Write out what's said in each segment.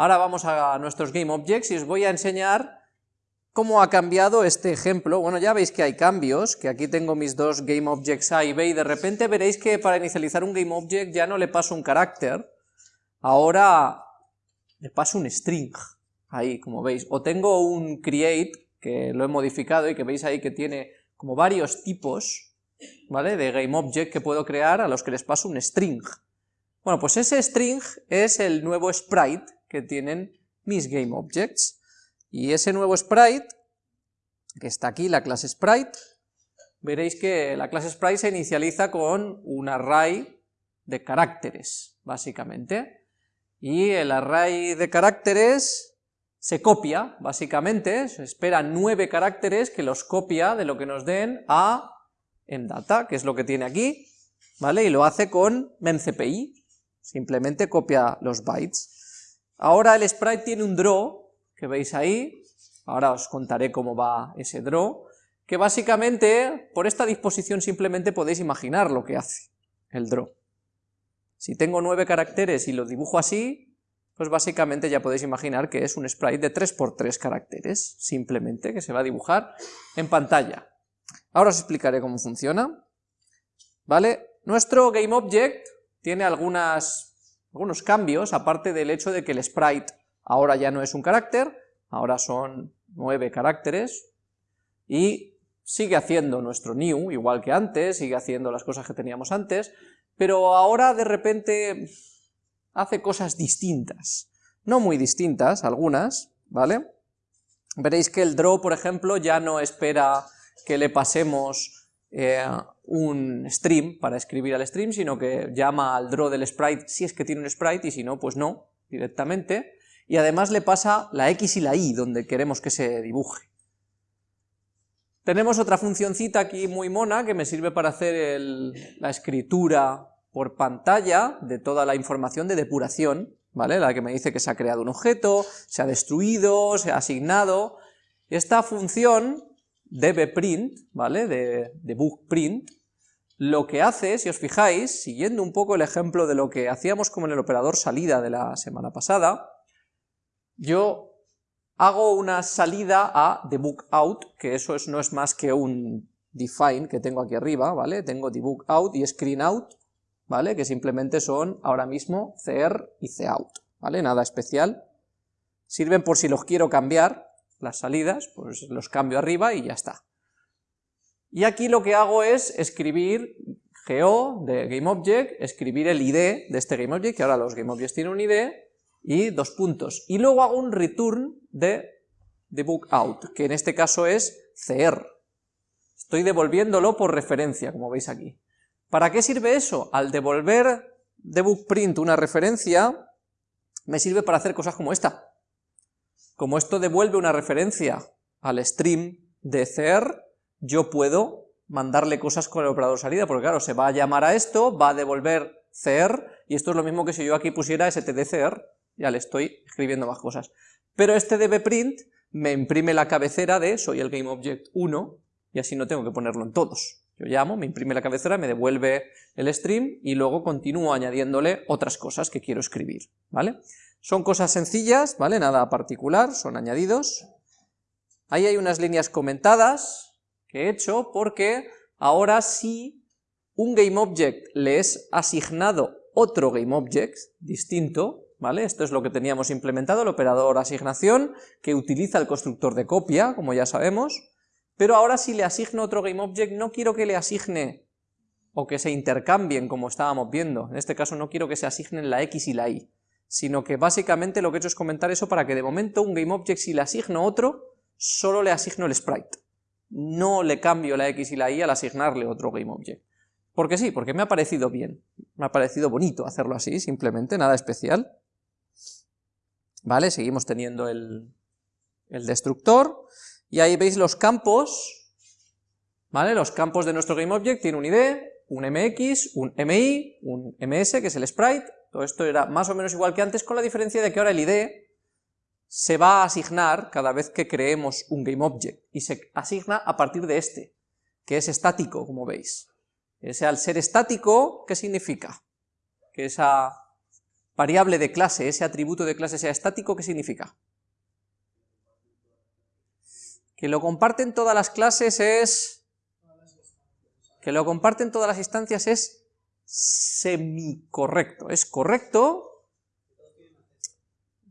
Ahora vamos a nuestros GameObjects y os voy a enseñar cómo ha cambiado este ejemplo. Bueno, ya veis que hay cambios, que aquí tengo mis dos GameObjects A y B, y de repente veréis que para inicializar un GameObject ya no le paso un carácter, ahora le paso un string, ahí como veis, o tengo un create, que lo he modificado y que veis ahí que tiene como varios tipos, ¿vale?, de GameObject que puedo crear a los que les paso un string. Bueno, pues ese string es el nuevo sprite que tienen mis GameObjects. Y ese nuevo sprite, que está aquí, la clase sprite, veréis que la clase sprite se inicializa con un array de caracteres, básicamente. Y el array de caracteres se copia, básicamente, se espera nueve caracteres que los copia de lo que nos den a en data, que es lo que tiene aquí, ¿vale? Y lo hace con memcpy, simplemente copia los bytes. Ahora el sprite tiene un draw, que veis ahí, ahora os contaré cómo va ese draw, que básicamente, por esta disposición simplemente podéis imaginar lo que hace el draw. Si tengo nueve caracteres y lo dibujo así, pues básicamente ya podéis imaginar que es un sprite de 3x3 caracteres, simplemente, que se va a dibujar en pantalla. Ahora os explicaré cómo funciona. ¿Vale? Nuestro GameObject tiene algunas, algunos cambios, aparte del hecho de que el sprite ahora ya no es un carácter, ahora son nueve caracteres, y sigue haciendo nuestro new, igual que antes, sigue haciendo las cosas que teníamos antes, pero ahora de repente hace cosas distintas, no muy distintas, algunas, ¿vale? Veréis que el draw, por ejemplo, ya no espera que le pasemos eh, un stream para escribir al stream, sino que llama al draw del sprite si es que tiene un sprite, y si no, pues no, directamente, y además le pasa la X y la Y donde queremos que se dibuje. Tenemos otra funcioncita aquí muy mona que me sirve para hacer la escritura por pantalla de toda la información de depuración, ¿vale? La que me dice que se ha creado un objeto, se ha destruido, se ha asignado. Esta función dbprint, ¿vale? De debugprint, lo que hace, si os fijáis, siguiendo un poco el ejemplo de lo que hacíamos como en el operador salida de la semana pasada, yo hago una salida a debug out, que eso no es más que un define que tengo aquí arriba, ¿vale? Tengo debug out y screen out, ¿vale? Que simplemente son ahora mismo cr y cout, ¿vale? Nada especial. Sirven por si los quiero cambiar, las salidas, pues los cambio arriba y ya está. Y aquí lo que hago es escribir GO de GameObject, escribir el ID de este GameObject, que ahora los GameObjects tienen un ID, y dos puntos. Y luego hago un return de out que en este caso es cr. Estoy devolviéndolo por referencia, como veis aquí. ¿Para qué sirve eso? Al devolver print una referencia, me sirve para hacer cosas como esta. Como esto devuelve una referencia al stream de cr, yo puedo mandarle cosas con el operador salida, porque claro, se va a llamar a esto, va a devolver cr, y esto es lo mismo que si yo aquí pusiera stdcr, ya le estoy escribiendo más cosas. Pero este dbprint me imprime la cabecera de soy el GameObject 1 y así no tengo que ponerlo en todos. Yo llamo, me imprime la cabecera, me devuelve el stream y luego continúo añadiéndole otras cosas que quiero escribir, ¿vale? Son cosas sencillas, ¿vale? Nada particular, son añadidos. Ahí hay unas líneas comentadas que he hecho porque ahora si un GameObject le es asignado otro GameObject distinto, ¿vale? Esto es lo que teníamos implementado, el operador asignación, que utiliza el constructor de copia, como ya sabemos, pero ahora si le asigno otro GameObject, no quiero que le asigne o que se intercambien, como estábamos viendo, en este caso no quiero que se asignen la X y la Y, sino que básicamente lo que he hecho es comentar eso para que de momento un GameObject, si le asigno otro, solo le asigno el sprite, no le cambio la X y la Y al asignarle otro GameObject. Porque sí, porque me ha parecido bien, me ha parecido bonito hacerlo así, simplemente, nada especial. ¿Vale? Seguimos teniendo el, destructor, y ahí veis los campos, ¿vale? Los campos de nuestro GameObject tienen un ID, un MX, un MI, un MS, que es el sprite, todo esto era más o menos igual que antes, con la diferencia de que ahora el ID se va a asignar cada vez que creemos un GameObject, y se asigna a partir de este, que es estático, como veis. Ese al ser estático, ¿qué significa? Que esa variable de clase, ese atributo de clase sea estático, ¿qué significa? Que lo comparten todas las clases es... Que lo comparten todas las instancias es semicorrecto. Es correcto,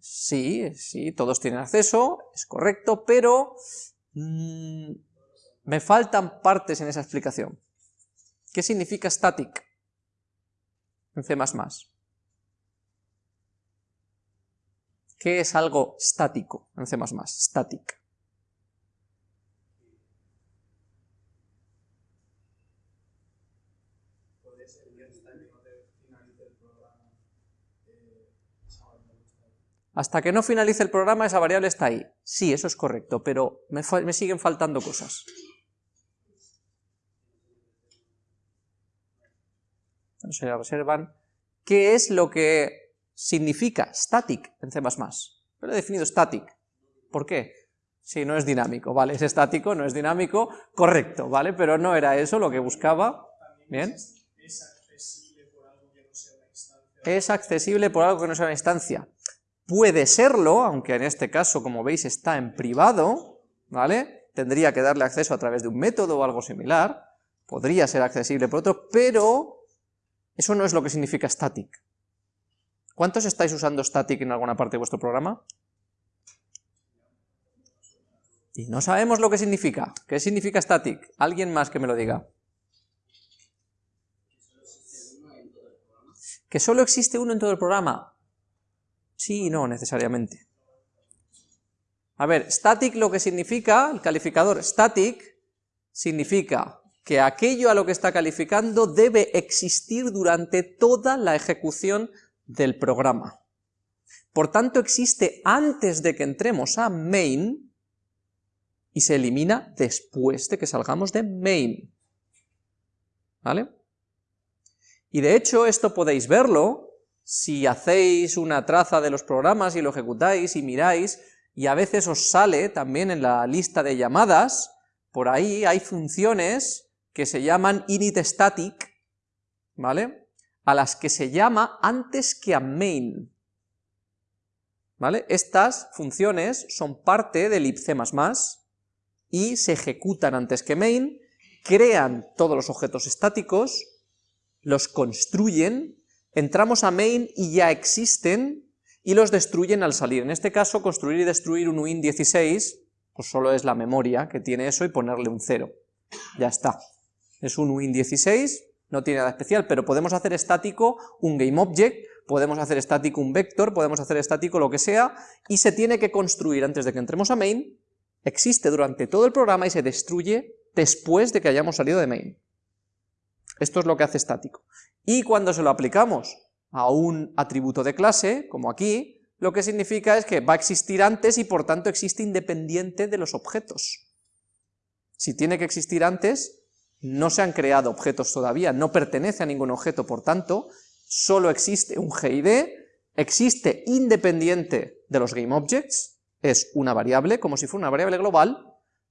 sí, sí, todos tienen acceso, es correcto, pero mm, me faltan partes en esa explicación. ¿Qué significa static en C++? ¿Qué es algo estático en C++? Static. Hasta que no finalice el programa esa variable está ahí. Sí, eso es correcto, pero me, me siguen faltando cosas. Se observan qué es lo que significa static en C++. Pero he definido static. ¿Por qué? Si no es dinámico, ¿vale? Es estático, no es dinámico, correcto, ¿vale? Pero no era eso lo que buscaba. ¿Bien? Es accesible por algo que no sea una instancia. Puede serlo, aunque en este caso, como veis, está en privado, ¿vale? Tendría que darle acceso a través de un método o algo similar. Podría ser accesible por otro, pero eso no es lo que significa static. ¿Cuántos estáis usando static en alguna parte de vuestro programa? Y no sabemos lo que significa. ¿Qué significa static? Alguien más que me lo diga. ¿Que solo existe uno en todo el programa? Sí y no necesariamente. A ver, static lo que significa, el calificador static, significa que aquello a lo que está calificando debe existir durante toda la ejecución del programa. Por tanto, existe antes de que entremos a main y se elimina después de que salgamos de main. ¿Vale? Y de hecho, esto podéis verlo si hacéis una traza de los programas y lo ejecutáis y miráis, y a veces os sale también en la lista de llamadas, por ahí hay funciones que se llaman init static, ¿vale? a las que se llama antes que a main. ¿Vale? Estas funciones son parte del libc++ y se ejecutan antes que main, crean todos los objetos estáticos, los construyen, entramos a main y ya existen, y los destruyen al salir. En este caso, construir y destruir un uin16, pues solo es la memoria que tiene eso y ponerle un 0. Ya está. Es un uin16 no tiene nada especial, pero podemos hacer estático un GameObject, podemos hacer estático un vector, podemos hacer estático lo que sea, y se tiene que construir antes de que entremos a main, existe durante todo el programa y se destruye después de que hayamos salido de main. Esto es lo que hace estático. Y cuando se lo aplicamos a un atributo de clase, como aquí, lo que significa es que va a existir antes y por tanto existe independiente de los objetos. Si tiene que existir antes, no se han creado objetos todavía, no pertenece a ningún objeto, por tanto, solo existe un GID, existe independiente de los GameObjects, es una variable, como si fuera una variable global,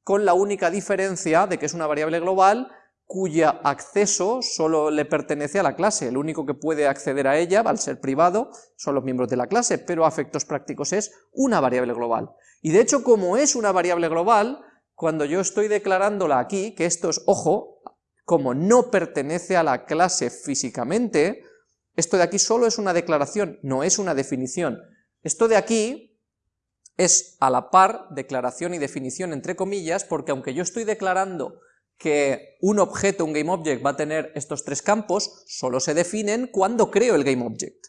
con la única diferencia de que es una variable global cuya acceso solo le pertenece a la clase, el único que puede acceder a ella, al ser privado, son los miembros de la clase, pero a efectos prácticos es una variable global. Y de hecho, como es una variable global, cuando yo estoy declarándola aquí, que esto es, ojo, como no pertenece a la clase físicamente, esto de aquí solo es una declaración, no es una definición. Esto de aquí es a la par declaración y definición entre comillas, porque aunque yo estoy declarando que un objeto, un GameObject, va a tener estos tres campos, solo se definen cuando creo el GameObject,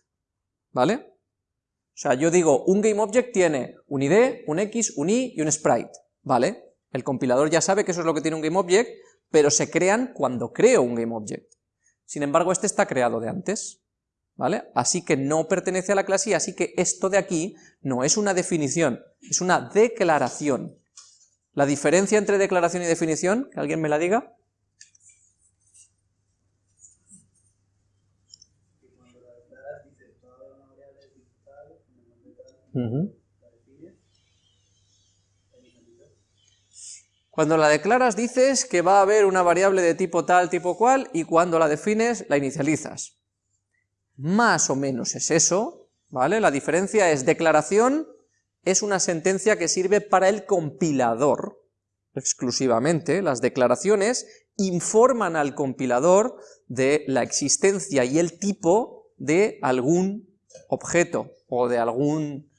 ¿vale? O sea, yo digo, un GameObject tiene un ID, un X, un Y y un Sprite, ¿vale? El compilador ya sabe que eso es lo que tiene un GameObject, pero se crean cuando creo un GameObject. Sin embargo, este está creado de antes, ¿vale? Así que no pertenece a la clase y así que esto de aquí no es una definición, es una declaración. La diferencia entre declaración y definición, que alguien me la diga. Cuando la declaras dices que va a haber una variable de tipo tal, tipo cual, y cuando la defines la inicializas. Más o menos es eso, ¿vale? La diferencia es declaración es una sentencia que sirve para el compilador, exclusivamente. Las declaraciones informan al compilador de la existencia y el tipo de algún objeto o de algún,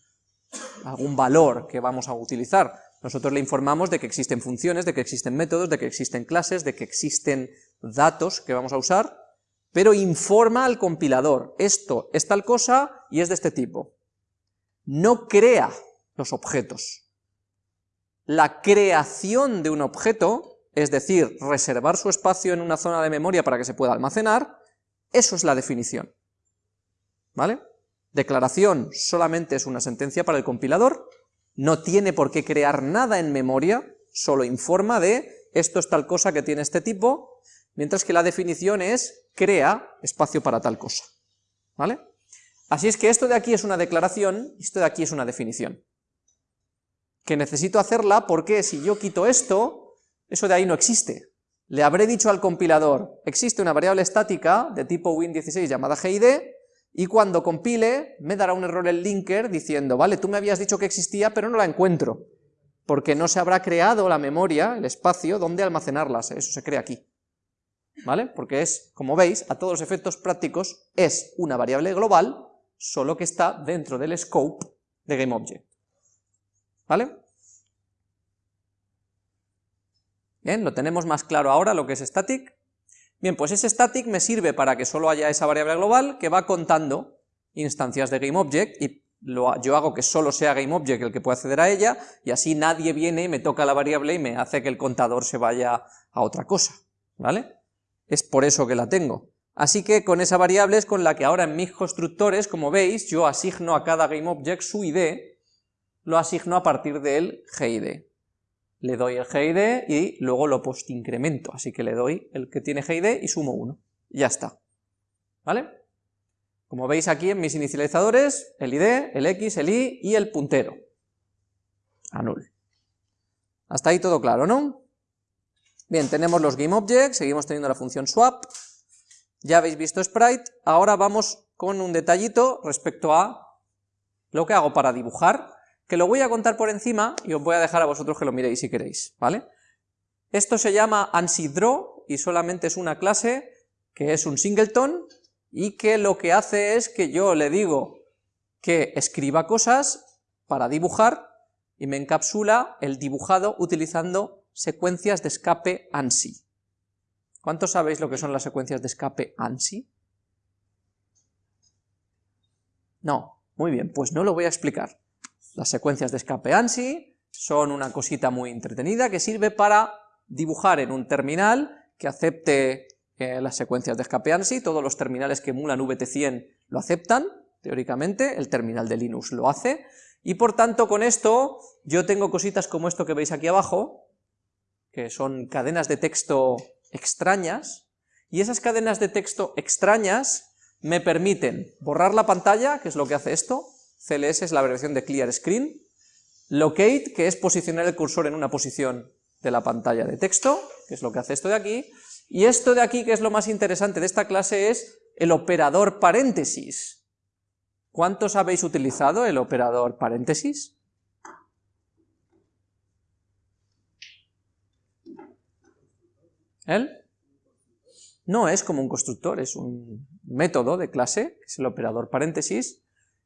algún valor que vamos a utilizar. Nosotros le informamos de que existen funciones, de que existen métodos, de que existen clases, de que existen datos que vamos a usar, pero informa al compilador, esto es tal cosa y es de este tipo. No crea los objetos. La creación de un objeto, es decir, reservar su espacio en una zona de memoria para que se pueda almacenar, eso es la definición. ¿Vale? Declaración solamente es una sentencia para el compilador, no tiene por qué crear nada en memoria, solo informa de esto es tal cosa que tiene este tipo, mientras que la definición es crea espacio para tal cosa. ¿Vale? Así es que esto de aquí es una declaración, esto de aquí es una definición. Que necesito hacerla porque si yo quito esto, eso de ahí no existe. Le habré dicho al compilador, existe una variable estática de tipo win16 llamada GID, y cuando compile me dará un error el linker diciendo, vale, tú me habías dicho que existía, pero no la encuentro, porque no se habrá creado la memoria, el espacio, donde almacenarlas, eso se crea aquí. ¿Vale? Porque es, como veis, a todos los efectos prácticos, es una variable global, solo que está dentro del scope de GameObject. ¿Vale? Bien, lo tenemos más claro ahora lo que es static. Bien, pues ese static me sirve para que solo haya esa variable global que va contando instancias de GameObject y yo hago que solo sea GameObject el que pueda acceder a ella y así nadie viene y me toca la variable y me hace que el contador se vaya a otra cosa, ¿vale? Es por eso que la tengo. Así que con esa variable es con la que ahora en mis constructores, como veis, yo asigno a cada GameObject su ID, lo asigno a partir del GID le doy el GID y luego lo post-incremento, así que le doy el que tiene GID y sumo 1, ya está, ¿vale? Como veis aquí en mis inicializadores, el ID, el X, el Y y el puntero, a null. Hasta ahí todo claro, ¿no? Bien, tenemos los GameObjects, seguimos teniendo la función swap, ya habéis visto sprite, ahora vamos con un detallito respecto a lo que hago para dibujar que lo voy a contar por encima y os voy a dejar a vosotros que lo miréis si queréis, ¿vale? Esto se llama ANSYDRAW y solamente es una clase que es un singleton y que lo que hace es que yo le digo que escriba cosas para dibujar y me encapsula el dibujado utilizando secuencias de escape ANSI. ¿Cuántos sabéis lo que son las secuencias de escape ANSI? No, muy bien, pues no lo voy a explicar. Las secuencias de escape ANSI son una cosita muy entretenida que sirve para dibujar en un terminal que acepte eh, las secuencias de escape ANSI, todos los terminales que emulan VT100 lo aceptan, teóricamente, el terminal de Linux lo hace, y por tanto con esto yo tengo cositas como esto que veis aquí abajo, que son cadenas de texto extrañas, y esas cadenas de texto extrañas me permiten borrar la pantalla, que es lo que hace esto, CLS es la abreviación de Clear Screen, Locate, que es posicionar el cursor en una posición de la pantalla de texto, que es lo que hace esto de aquí, y esto de aquí, que es lo más interesante de esta clase, es el operador paréntesis. ¿Cuántos habéis utilizado el operador paréntesis? ¿El? No es como un constructor, es un método de clase, es el operador paréntesis,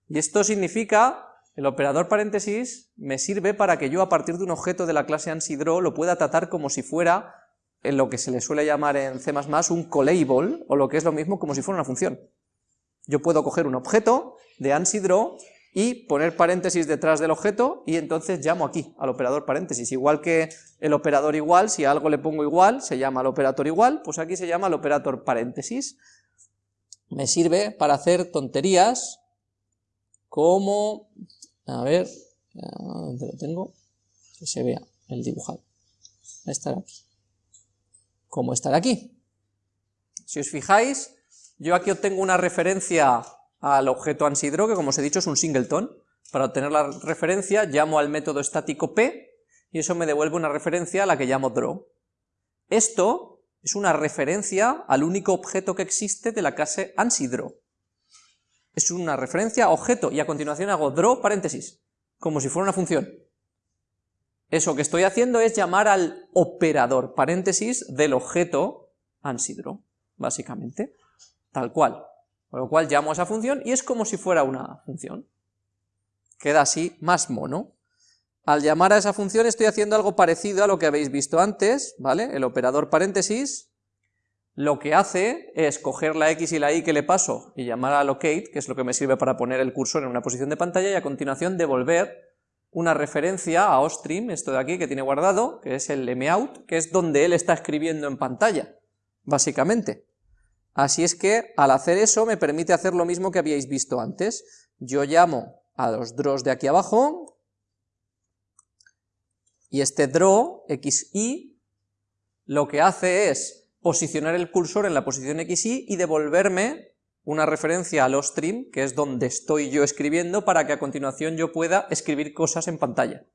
y esto significa, el operador paréntesis me sirve para que yo a partir de un objeto de la clase ANSYDRAW lo pueda tratar como si fuera en lo que se le suele llamar en C++ un callable, o lo que es lo mismo como si fuera una función. Yo puedo coger un objeto de ANSYDRAW y poner paréntesis detrás del objeto y entonces llamo aquí al operador paréntesis, igual que el operador igual, si algo le pongo igual, se llama el operator igual, pues aquí se llama el operator paréntesis. Me sirve para hacer tonterías como, a ver, ¿dónde lo tengo? Que se vea el dibujado. Estar aquí. ¿Cómo estar aquí? Si os fijáis, yo aquí obtengo una referencia al objeto ANSYDRAW, que como os he dicho es un singleton. Para obtener la referencia llamo al método estático p, y eso me devuelve una referencia a la que llamo draw. Esto es una referencia al único objeto que existe de la clase ANSYDRAW. Es una referencia objeto, y a continuación hago draw paréntesis, como si fuera una función. Eso que estoy haciendo es llamar al operador paréntesis del objeto ANSI_DRAW, básicamente, tal cual. Con lo cual llamo a esa función y es como si fuera una función. Queda así más mono. Al llamar a esa función estoy haciendo algo parecido a lo que habéis visto antes, ¿vale? El operador paréntesis lo que hace es coger la x y la y que le paso y llamar a locate, que es lo que me sirve para poner el cursor en una posición de pantalla, y a continuación devolver una referencia a ostream, esto de aquí que tiene guardado, que es el mout, que es donde él está escribiendo en pantalla, básicamente. Así es que al hacer eso me permite hacer lo mismo que habíais visto antes. Yo llamo a los draws de aquí abajo, y este draw, xy, lo que hace es posicionar el cursor en la posición xy y devolverme una referencia al stream, que es donde estoy yo escribiendo, para que a continuación yo pueda escribir cosas en pantalla.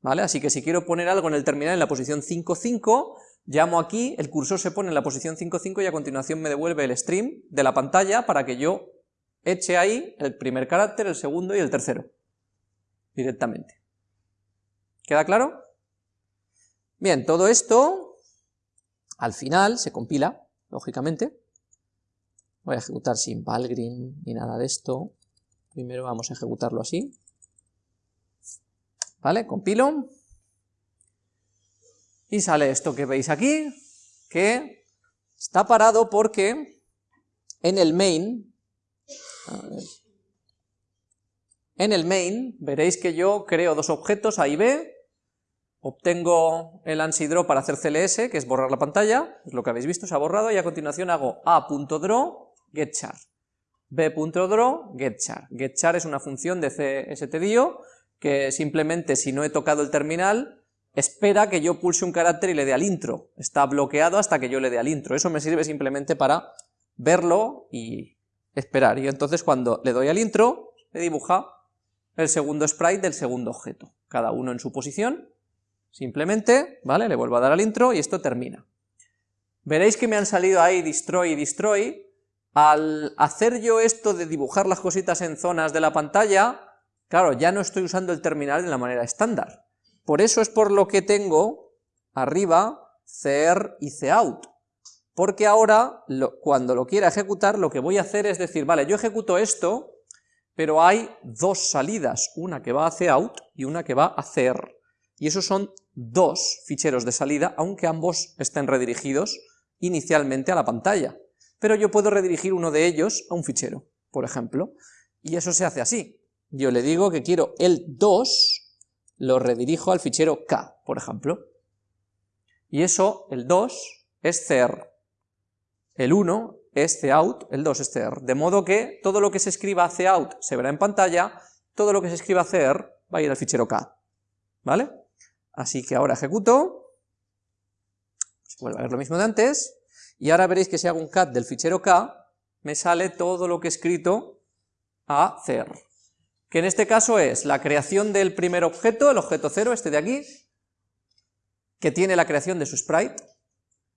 ¿Vale? Así que si quiero poner algo en el terminal en la posición 5.5, llamo aquí, el cursor se pone en la posición 5.5 y a continuación me devuelve el stream de la pantalla para que yo eche ahí el primer carácter, el segundo y el tercero, directamente. ¿Queda claro? Bien, todo esto, al final, se compila, lógicamente. Voy a ejecutar sin Valgrind ni nada de esto. Primero vamos a ejecutarlo así. ¿Vale? Compilo y sale esto que veis aquí, que está parado porque en el main, en el main veréis que yo creo dos objetos, A y B, obtengo el ANSI_DRAW para hacer CLS, que es borrar la pantalla, es lo que habéis visto, se ha borrado, y a continuación hago a.draw getChar, b.draw getChar. GetChar es una función de CSTDIO que simplemente si no he tocado el terminal espera que yo pulse un carácter y le dé al intro. Está bloqueado hasta que yo le dé al intro. Eso me sirve simplemente para verlo y esperar. Y entonces cuando le doy al intro, le dibuja el segundo sprite del segundo objeto, cada uno en su posición. Simplemente, ¿vale? Le vuelvo a dar al intro y esto termina. Veréis que me han salido ahí destroy y destroy. Al hacer yo esto de dibujar las cositas en zonas de la pantalla, claro, ya no estoy usando el terminal de la manera estándar por eso es por lo que tengo arriba CR y COUT, porque ahora cuando lo quiera ejecutar lo que voy a hacer es decir, vale, yo ejecuto esto, pero hay dos salidas, una que va a COUT y una que va a CR, y esos son dos ficheros de salida, aunque ambos estén redirigidos inicialmente a la pantalla, pero yo puedo redirigir uno de ellos a un fichero, por ejemplo, y eso se hace así, yo le digo que quiero el 2 lo redirijo al fichero k, por ejemplo. Y eso, el 2, es cr. El 1 es cout, el 2 es cr. De modo que todo lo que se escriba cout se verá en pantalla, todo lo que se escriba cr va a ir al fichero k. ¿Vale? Así que ahora ejecuto, se vuelve a ver lo mismo de antes, y ahora veréis que si hago un cat del fichero k, me sale todo lo que he escrito a cr que en este caso es la creación del primer objeto, el objeto 0, este de aquí, que tiene la creación de su sprite,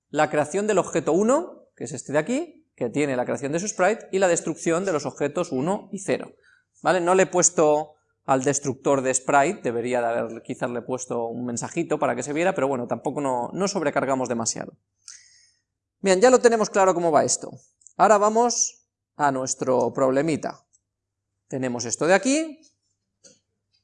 la creación del objeto 1, que es este de aquí, que tiene la creación de su sprite, y la destrucción de los objetos 1 y 0. ¿Vale? No le he puesto al destructor de sprite, debería de haber quizás le puesto un mensajito para que se viera, pero bueno, tampoco no, no sobrecargamos demasiado. Bien, ya lo tenemos claro cómo va esto. Ahora vamos a nuestro problemita. Tenemos esto de aquí,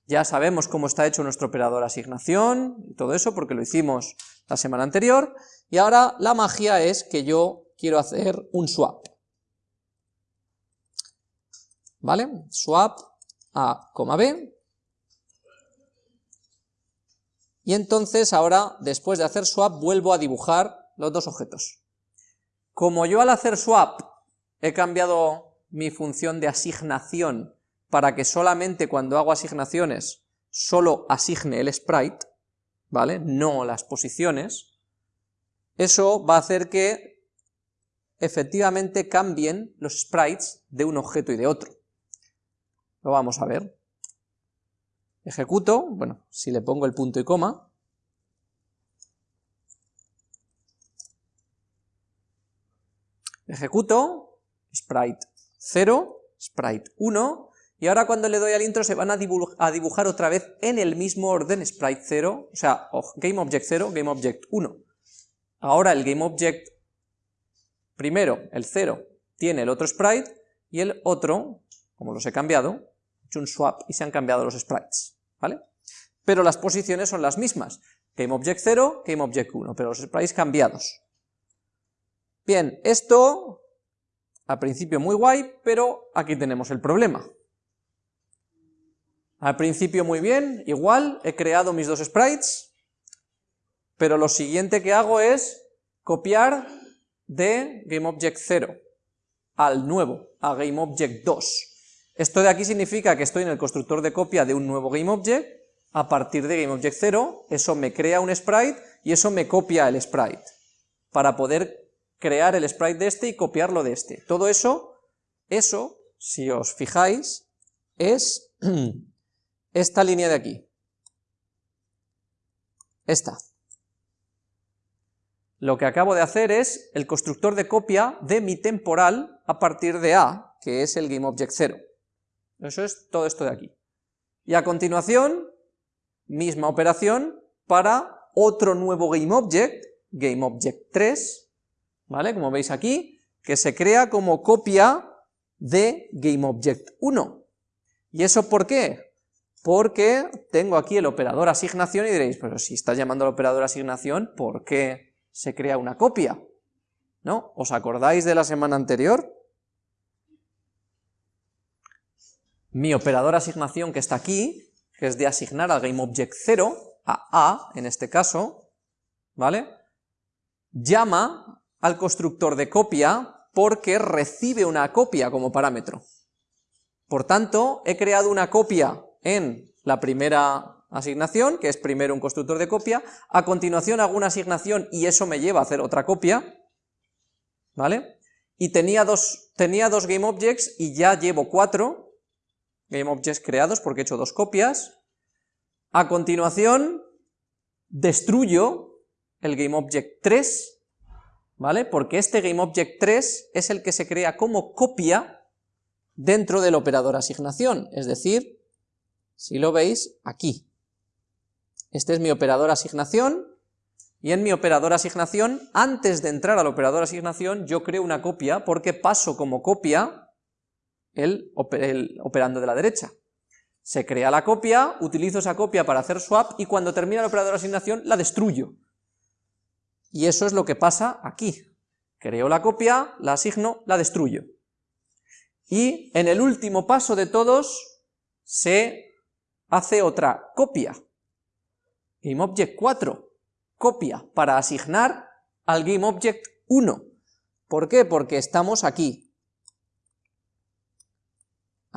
ya sabemos cómo está hecho nuestro operador asignación y todo eso porque lo hicimos la semana anterior, y ahora la magia es que yo quiero hacer un swap. ¿Vale? Swap A, B. Y entonces ahora, después de hacer swap, vuelvo a dibujar los dos objetos. Como yo al hacer swap he cambiado mi función de asignación para que solamente cuando hago asignaciones solo asigne el sprite, ¿vale? No las posiciones, eso va a hacer que efectivamente cambien los sprites de un objeto y de otro. Lo vamos a ver. Ejecuto, bueno, si le pongo el punto y coma, ejecuto, sprite 0, sprite 1, y ahora cuando le doy al intro se van a, dibujar otra vez en el mismo orden sprite 0, o sea, GameObject 0, GameObject 1. Ahora el GameObject primero, el 0, tiene el otro sprite, y el otro, como los he cambiado, un swap y se han cambiado los sprites, ¿vale? Pero las posiciones son las mismas, GameObject 0, GameObject 1, pero los sprites cambiados. Bien, esto al principio muy guay, pero aquí tenemos el problema. Al principio muy bien, igual, he creado mis dos sprites, pero lo siguiente que hago es copiar de GameObject 0 al nuevo, a GameObject 2. Esto de aquí significa que estoy en el constructor de copia de un nuevo GameObject, a partir de GameObject 0, eso me crea un sprite y eso me copia el sprite, para poder crear el sprite de este y copiarlo de este. Todo eso, eso, si os fijáis, es esta línea de aquí. Esta. Lo que acabo de hacer es el constructor de copia de mi temporal a partir de A, que es el GameObject 0. Eso es todo esto de aquí. Y a continuación, misma operación para otro nuevo GameObject, GameObject 3, ¿vale? Como veis aquí, que se crea como copia de GameObject 1. ¿Y eso por qué? Porque tengo aquí el operador asignación y diréis, pero si estás llamando al operador asignación, ¿por qué se crea una copia? ¿No? ¿Os acordáis de la semana anterior? Mi operador asignación que está aquí, que es de asignar al GameObject 0, a A en este caso, ¿vale? Llama al constructor de copia porque recibe una copia como parámetro. Por tanto, he creado una copia en la primera asignación, que es primero un constructor de copia, a continuación hago una asignación y eso me lleva a hacer otra copia, ¿vale? Y tenía dos, tenía dos GameObjects y ya llevo cuatro GameObjects creados porque he hecho dos copias. A continuación, destruyo el GameObject 3 ¿vale? Porque este GameObject 3 es el que se crea como copia dentro del operador asignación, es decir, si lo veis, aquí. Este es mi operador asignación, y en mi operador asignación, antes de entrar al operador asignación, yo creo una copia porque paso como copia el, operando de la derecha. Se crea la copia, utilizo esa copia para hacer swap, y cuando termina el operador asignación, la destruyo. Y eso es lo que pasa aquí. Creo la copia, la asigno, la destruyo. Y en el último paso de todos se hace otra copia. GameObject 4, copia, para asignar al GameObject 1. ¿Por qué? Porque estamos aquí.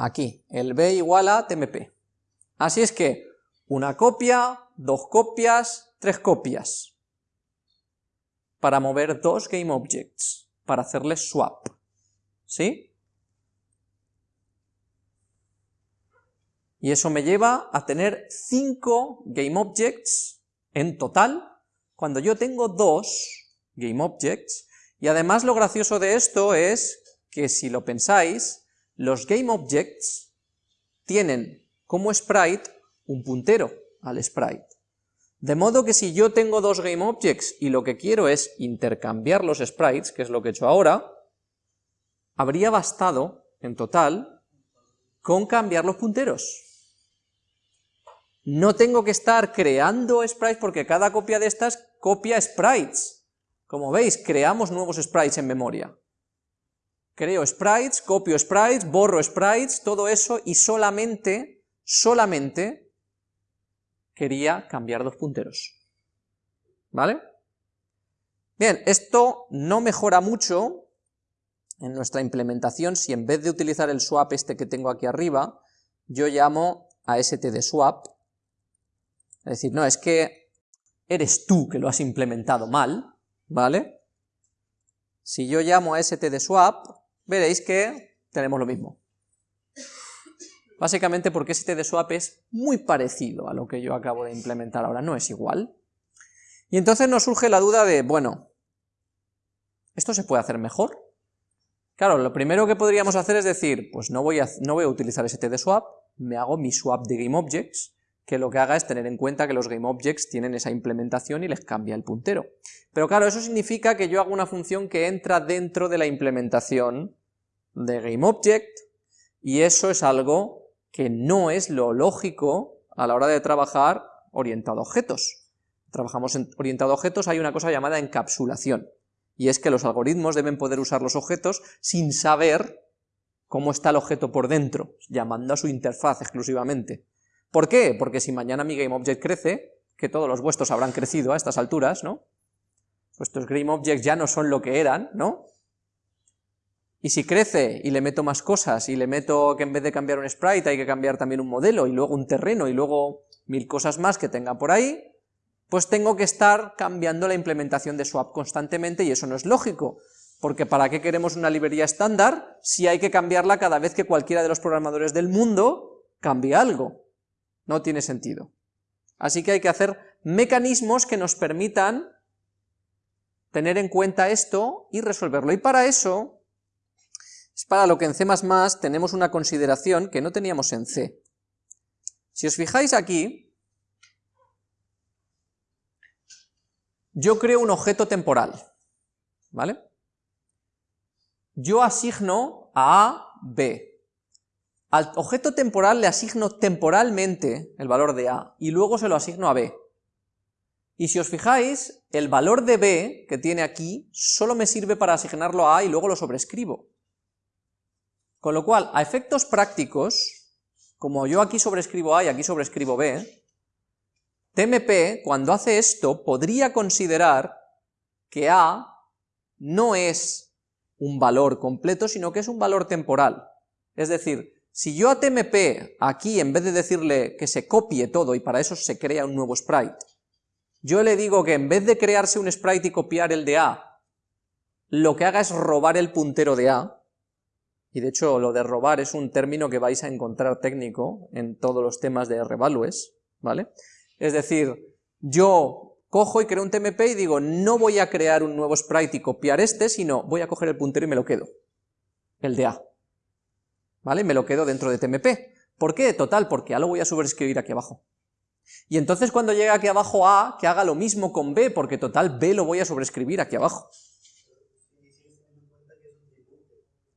Aquí, el b igual a tmp. Así es que, una copia, dos copias, tres copias para mover dos GameObjects, para hacerles swap. ¿Sí? Y eso me lleva a tener cinco GameObjects en total, cuando yo tengo dos GameObjects, y además lo gracioso de esto es que si lo pensáis, los GameObjects tienen como sprite un puntero al sprite. De modo que si yo tengo dos GameObjects y lo que quiero es intercambiar los sprites, que es lo que he hecho ahora, habría bastado, en total, con cambiar los punteros. No tengo que estar creando sprites porque cada copia de estas copia sprites. Como veis, creamos nuevos sprites en memoria. Creo sprites, copio sprites, borro sprites, todo eso y solamente, solamente quería cambiar dos punteros. ¿Vale? Bien, esto no mejora mucho en nuestra implementación si en vez de utilizar el swap este que tengo aquí arriba, yo llamo a stdswap, es decir, no, es que eres tú que lo has implementado mal, ¿vale? Si yo llamo a stdswap, veréis que tenemos lo mismo. Básicamente porque este de swap es muy parecido a lo que yo acabo de implementar ahora, no es igual. Y entonces nos surge la duda de, bueno, ¿esto se puede hacer mejor? Claro, lo primero que podríamos hacer es decir, pues no voy a, no voy a utilizar swap, me hago mi swap de GameObjects, que lo que haga es tener en cuenta que los GameObjects tienen esa implementación y les cambia el puntero. Pero claro, eso significa que yo hago una función que entra dentro de la implementación de GameObject, y eso es algo que no es lo lógico a la hora de trabajar orientado a objetos. Trabajamos en orientado a objetos, hay una cosa llamada encapsulación y es que los algoritmos deben poder usar los objetos sin saber cómo está el objeto por dentro, llamando a su interfaz exclusivamente. ¿Por qué? Porque si mañana mi GameObject crece, que todos los vuestros habrán crecido a estas alturas, ¿no? Vuestros GameObjects ya no son lo que eran, ¿no? Y si crece y le meto más cosas, y le meto que en vez de cambiar un sprite hay que cambiar también un modelo, y luego un terreno, y luego mil cosas más que tenga por ahí, pues tengo que estar cambiando la implementación de swap constantemente y eso no es lógico, porque ¿para qué queremos una librería estándar si hay que cambiarla cada vez que cualquiera de los programadores del mundo cambie algo? No tiene sentido. Así que hay que hacer mecanismos que nos permitan tener en cuenta esto y resolverlo. Y para eso, es para lo que en C++ tenemos una consideración que no teníamos en C. Si os fijáis aquí, yo creo un objeto temporal, ¿vale? Yo asigno a A, B. Al objeto temporal le asigno temporalmente el valor de A, y luego se lo asigno a B. Y si os fijáis, el valor de B que tiene aquí solo me sirve para asignarlo a A y luego lo sobrescribo. Con lo cual, a efectos prácticos, como yo aquí sobrescribo A y aquí sobrescribo B, TMP, cuando hace esto, podría considerar que A no es un valor completo, sino que es un valor temporal. Es decir, si yo a TMP aquí, en vez de decirle que se copie todo y para eso se crea un nuevo sprite, yo le digo que en vez de crearse un sprite y copiar el de A, lo que haga es robar el puntero de A, y de hecho lo de robar es un término que vais a encontrar técnico en todos los temas de revalues, ¿vale? Es decir, yo cojo y creo un TMP y digo, no voy a crear un nuevo sprite y copiar este, sino voy a coger el puntero y me lo quedo, el de A. ¿Vale? Me lo quedo dentro de TMP. ¿Por qué? Total, porque A lo voy a sobreescribir aquí abajo. Y entonces cuando llegue aquí abajo A, que haga lo mismo con B, porque total B lo voy a sobreescribir aquí abajo.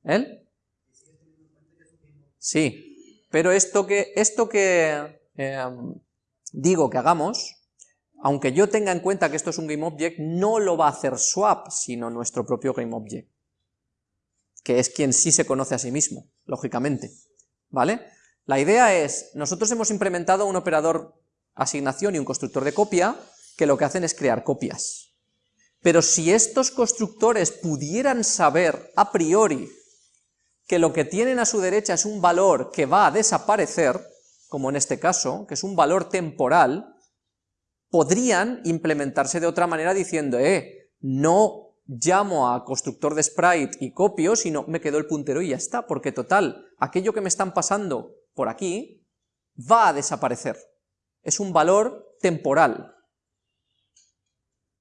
¿Él? Sí, pero esto que, esto que em, digo que hagamos, aunque yo tenga en cuenta que esto es un GameObject, no lo va a hacer swap, sino nuestro propio GameObject, que es quien sí se conoce a sí mismo, lógicamente, ¿vale? La idea es, nosotros hemos implementado un operador asignación y un constructor de copia, que lo que hacen es crear copias. Pero si estos constructores pudieran saber a priori que lo que tienen a su derecha es un valor que va a desaparecer, como en este caso, que es un valor temporal, podrían implementarse de otra manera diciendo, eh, no llamo a constructor de sprite y copio, sino me quedo el puntero y ya está, porque total, aquello que me están pasando por aquí va a desaparecer. Es un valor temporal.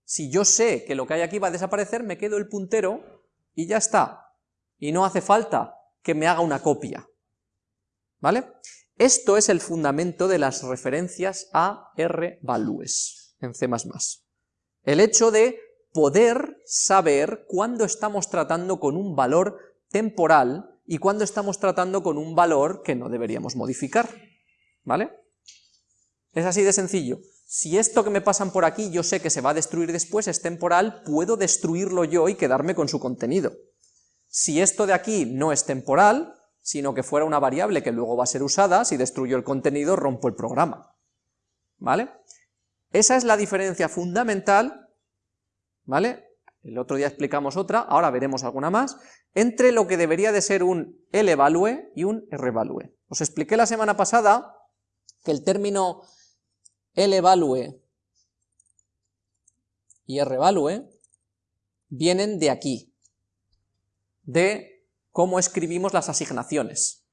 Si yo sé que lo que hay aquí va a desaparecer, me quedo el puntero y ya está. Y no hace falta que me haga una copia. ¿Vale? Esto es el fundamento de las referencias a R-values en C++. El hecho de poder saber cuándo estamos tratando con un valor temporal y cuándo estamos tratando con un valor que no deberíamos modificar. ¿Vale? Es así de sencillo. Si esto que me pasan por aquí yo sé que se va a destruir después, es temporal, puedo destruirlo yo y quedarme con su contenido. Si esto de aquí no es temporal, sino que fuera una variable que luego va a ser usada, si destruyo el contenido rompo el programa. ¿Vale? Esa es la diferencia fundamental, ¿vale? El otro día explicamos otra, ahora veremos alguna más, entre lo que debería de ser un levalue y un rvalue. Os expliqué la semana pasada que el término levalue y rvalue vienen de aquí, de cómo escribimos las asignaciones.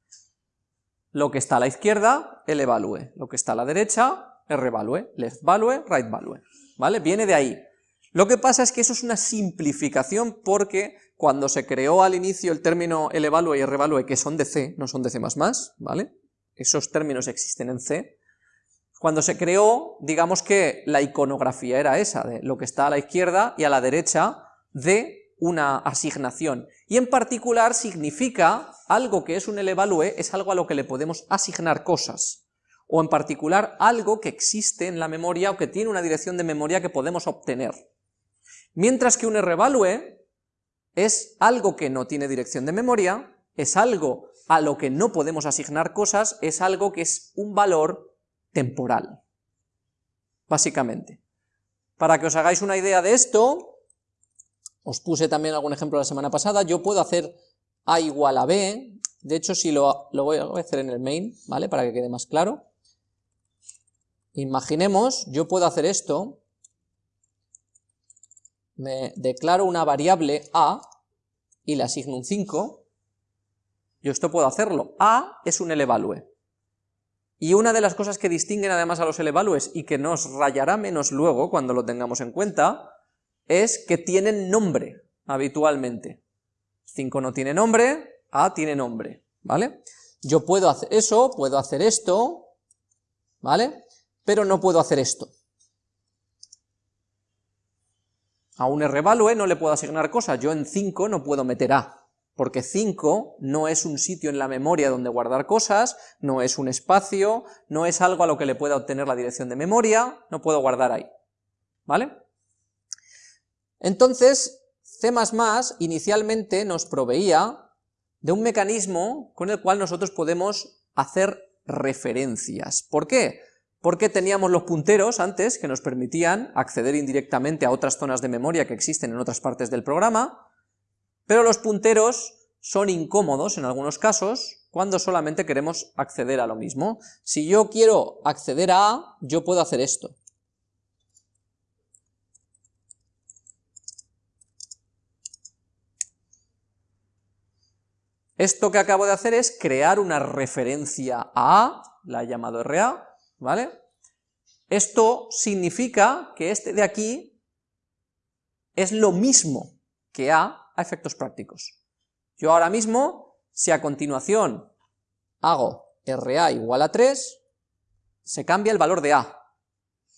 Lo que está a la izquierda, el evalue. Lo que está a la derecha, el revalue. Left value, right value. ¿Vale? Viene de ahí. Lo que pasa es que eso es una simplificación porque cuando se creó al inicio el término el evalue y el revalue, que son de C, no son de C++, ¿vale? Esos términos existen en C. Cuando se creó, digamos que la iconografía era esa, de lo que está a la izquierda y a la derecha de una asignación. Y en particular significa algo que es un evalue, es algo a lo que le podemos asignar cosas o en particular algo que existe en la memoria o que tiene una dirección de memoria que podemos obtener. Mientras que un revalue es algo que no tiene dirección de memoria, es algo a lo que no podemos asignar cosas, es algo que es un valor temporal, básicamente. Para que os hagáis una idea de esto, os puse también algún ejemplo la semana pasada, yo puedo hacer a igual a b, de hecho si lo, lo voy a hacer en el main, ¿vale? Para que quede más claro. Imaginemos, yo puedo hacer esto, me declaro una variable a y le asigno un 5, yo esto puedo hacerlo, a es un elevalue. Y una de las cosas que distinguen además a los elevalues y que nos rayará menos luego cuando lo tengamos en cuenta, es que tienen nombre habitualmente. 5 no tiene nombre, a tiene nombre, ¿vale? Yo puedo hacer eso, puedo hacer esto, ¿vale? pero no puedo hacer esto. A un revalue no le puedo asignar cosas, yo en 5 no puedo meter A, porque 5 no es un sitio en la memoria donde guardar cosas, no es un espacio, no es algo a lo que le pueda obtener la dirección de memoria, no puedo guardar ahí, ¿vale? Entonces, C++ inicialmente nos proveía de un mecanismo con el cual nosotros podemos hacer referencias. ¿Por qué? porque teníamos los punteros antes que nos permitían acceder indirectamente a otras zonas de memoria que existen en otras partes del programa, pero los punteros son incómodos en algunos casos cuando solamente queremos acceder a lo mismo. Si yo quiero acceder a A, yo puedo hacer esto. Esto que acabo de hacer es crear una referencia a la he llamado RA, ¿vale? Esto significa que este de aquí es lo mismo que A a efectos prácticos. Yo ahora mismo, si a continuación hago RA igual a 3, se cambia el valor de A,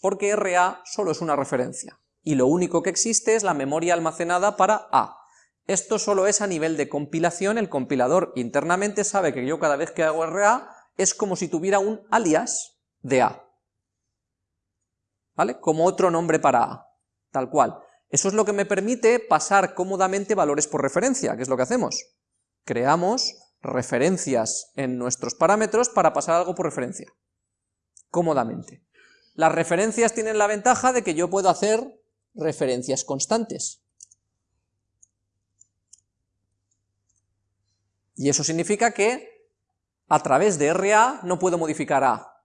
porque RA solo es una referencia, y lo único que existe es la memoria almacenada para A. Esto solo es a nivel de compilación, el compilador internamente sabe que yo cada vez que hago RA es como si tuviera un alias de A. ¿Vale? Como otro nombre para A, tal cual. Eso es lo que me permite pasar cómodamente valores por referencia, que es lo que hacemos. Creamos referencias en nuestros parámetros para pasar algo por referencia, cómodamente. Las referencias tienen la ventaja de que yo puedo hacer referencias constantes. Y eso significa que a través de RA no puedo modificar A,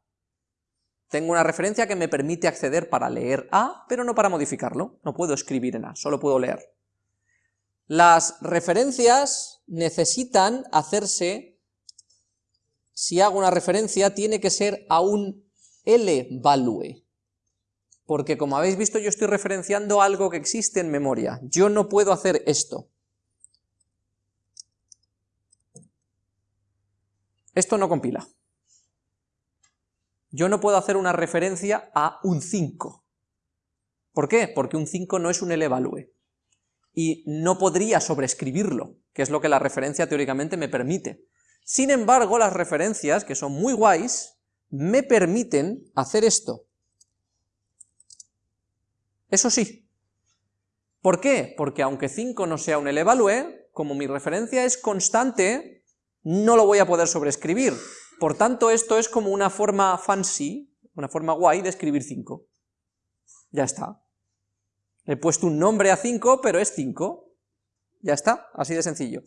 tengo una referencia que me permite acceder para leer A, pero no para modificarlo, no puedo escribir en A, solo puedo leer. Las referencias necesitan hacerse, si hago una referencia, tiene que ser a un L-value, porque como habéis visto yo estoy referenciando algo que existe en memoria, yo no puedo hacer esto. Esto no compila yo no puedo hacer una referencia a un 5. ¿Por qué? Porque un 5 no es un elevalue. Y no podría sobreescribirlo, que es lo que la referencia teóricamente me permite. Sin embargo, las referencias, que son muy guays, me permiten hacer esto. Eso sí. ¿Por qué? Porque aunque 5 no sea un elevalue, como mi referencia es constante, no lo voy a poder sobreescribir, por tanto, esto es como una forma fancy, una forma guay de escribir 5. Ya está. he puesto un nombre a 5, pero es 5. Ya está, así de sencillo.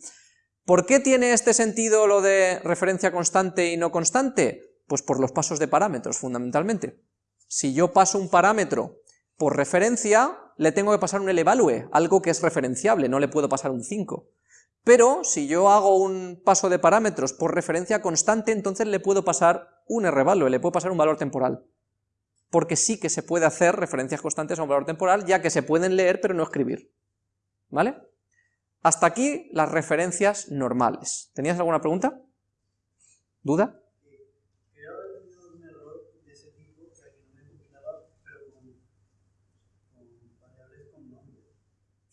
¿Por qué tiene este sentido lo de referencia constante y no constante? Pues por los pasos de parámetros, fundamentalmente. Si yo paso un parámetro por referencia, le tengo que pasar un elevalue, algo que es referenciable, no le puedo pasar un 5. Pero si yo hago un paso de parámetros por referencia constante, entonces le puedo pasar un rvalue, le puedo pasar un valor temporal. Porque sí que se puede hacer referencias constantes a un valor temporal, ya que se pueden leer pero no escribir. ¿Vale? Hasta aquí las referencias normales. ¿Tenías alguna pregunta? ¿Duda?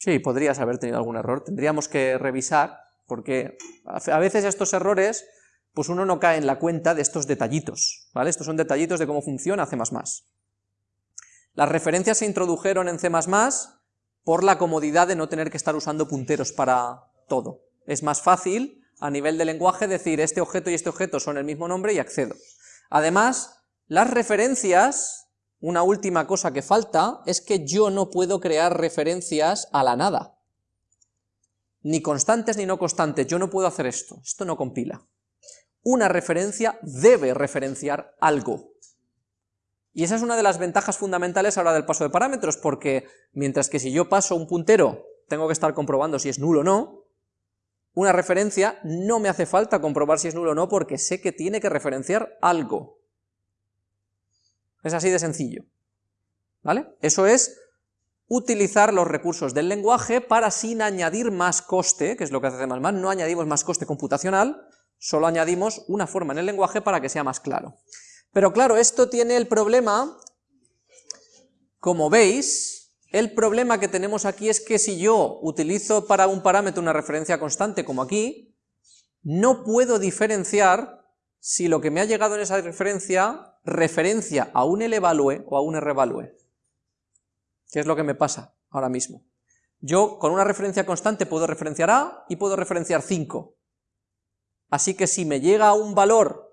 Sí, podrías haber tenido algún error. Tendríamos que revisar, porque a veces estos errores, pues uno no cae en la cuenta de estos detallitos, ¿vale? Estos son detallitos de cómo funciona C++. Las referencias se introdujeron en C++ por la comodidad de no tener que estar usando punteros para todo. Es más fácil, a nivel de lenguaje, decir este objeto y este objeto son el mismo nombre y accedo. Además, las referencias, una última cosa que falta, es que yo no puedo crear referencias a la nada. Ni constantes ni no constantes, yo no puedo hacer esto, esto no compila. Una referencia debe referenciar algo, y esa es una de las ventajas fundamentales ahora del paso de parámetros, porque mientras que si yo paso un puntero, tengo que estar comprobando si es nulo o no, una referencia no me hace falta comprobar si es nulo o no, porque sé que tiene que referenciar algo. Es así de sencillo. ¿Vale? Eso es utilizar los recursos del lenguaje para sin añadir más coste, que es lo que hace más, no añadimos más coste computacional, solo añadimos una forma en el lenguaje para que sea más claro. Pero claro, esto tiene el problema, como veis, el problema que tenemos aquí es que si yo utilizo para un parámetro una referencia constante, como aquí, no puedo diferenciar si lo que me ha llegado en esa referencia referencia a un levalue o a un rvalue. ¿Qué es lo que me pasa ahora mismo? Yo con una referencia constante puedo referenciar A y puedo referenciar 5. Así que si me llega un valor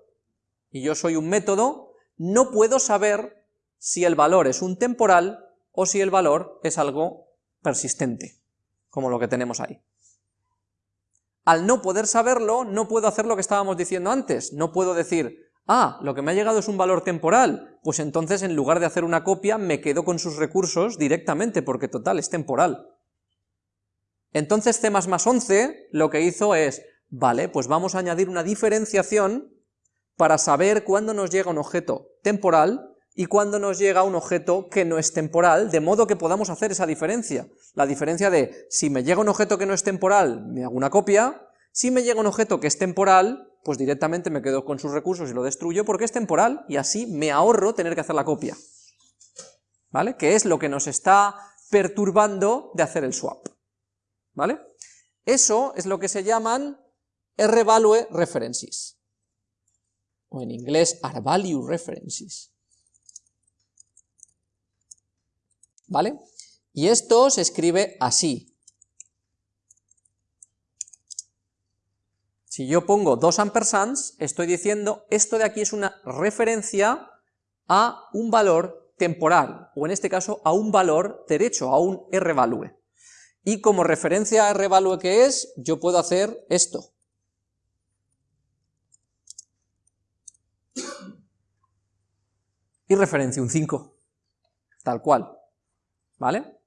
y yo soy un método, no puedo saber si el valor es un temporal o si el valor es algo persistente, como lo que tenemos ahí. Al no poder saberlo, no puedo hacer lo que estábamos diciendo antes, no puedo decir, ah, lo que me ha llegado es un valor temporal, pues entonces en lugar de hacer una copia me quedo con sus recursos directamente, porque total, es temporal. Entonces C++ 11 lo que hizo es, vale, pues vamos a añadir una diferenciación para saber cuándo nos llega un objeto temporal y cuándo nos llega un objeto que no es temporal, de modo que podamos hacer esa diferencia. La diferencia de, si me llega un objeto que no es temporal, me hago una copia, si me llega un objeto que es temporal, pues directamente me quedo con sus recursos y lo destruyo porque es temporal, y así me ahorro tener que hacer la copia. ¿Vale? Que es lo que nos está perturbando de hacer el swap. ¿Vale? Eso es lo que se llaman R-value references o en inglés R-value references. ¿Vale? Y esto se escribe así. Si yo pongo dos ampersands, estoy diciendo, esto de aquí es una referencia a un valor temporal, o en este caso a un valor derecho, a un R-value. Y como referencia a R-value que es, yo puedo hacer esto. y referencia un 5, tal cual, ¿vale?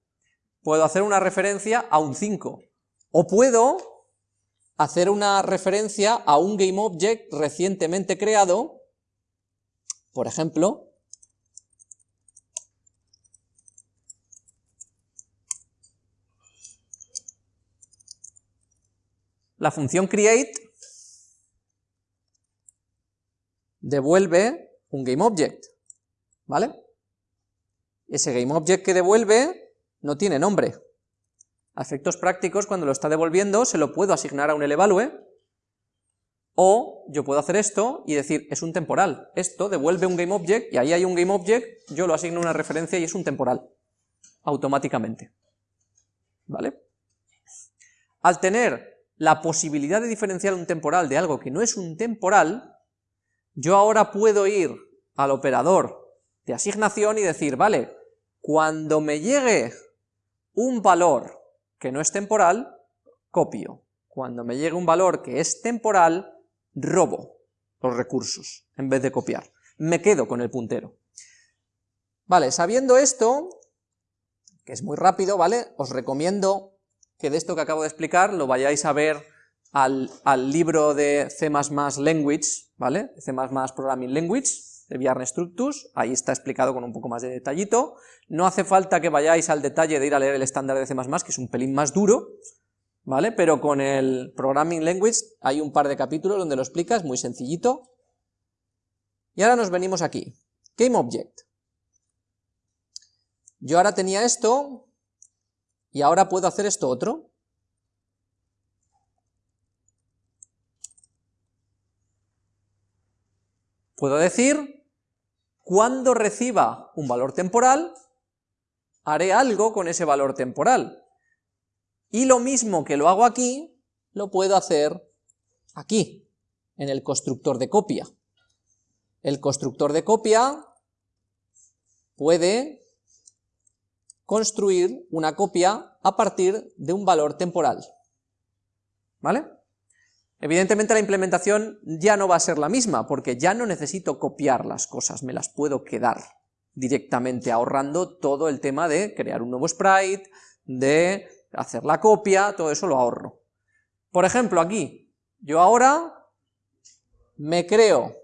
Puedo hacer una referencia a un 5, o puedo hacer una referencia a un GameObject recientemente creado, por ejemplo, la función create devuelve un GameObject, ¿vale? Ese GameObject que devuelve no tiene nombre. A efectos prácticos, cuando lo está devolviendo, se lo puedo asignar a un levalue, o yo puedo hacer esto y decir, es un temporal. Esto devuelve un GameObject, y ahí hay un GameObject, yo lo asigno una referencia y es un temporal, automáticamente. ¿Vale? Al tener la posibilidad de diferenciar un temporal de algo que no es un temporal, yo ahora puedo ir al operador de asignación y decir, vale, cuando me llegue un valor que no es temporal, copio. Cuando me llegue un valor que es temporal, robo los recursos, en vez de copiar. Me quedo con el puntero. Vale, sabiendo esto, que es muy rápido, ¿vale? Os recomiendo que de esto que acabo de explicar lo vayáis a ver al, al libro de C++ Language, ¿vale? C++ Programming Language, de Bjarne Structus, ahí está explicado con un poco más de detallito, no hace falta que vayáis al detalle de ir a leer el estándar de C++, que es un pelín más duro, ¿vale? Pero con el Programming Language hay un par de capítulos donde lo explicas, muy sencillito. Y ahora nos venimos aquí, GameObject. Yo ahora tenía esto, y ahora puedo hacer esto otro. Puedo decir, cuando reciba un valor temporal, haré algo con ese valor temporal. Y lo mismo que lo hago aquí, lo puedo hacer aquí, en el constructor de copia. El constructor de copia puede construir una copia a partir de un valor temporal. ¿Vale? Evidentemente la implementación ya no va a ser la misma, porque ya no necesito copiar las cosas, me las puedo quedar directamente, ahorrando todo el tema de crear un nuevo sprite, de hacer la copia, todo eso lo ahorro. Por ejemplo, aquí, yo ahora me creo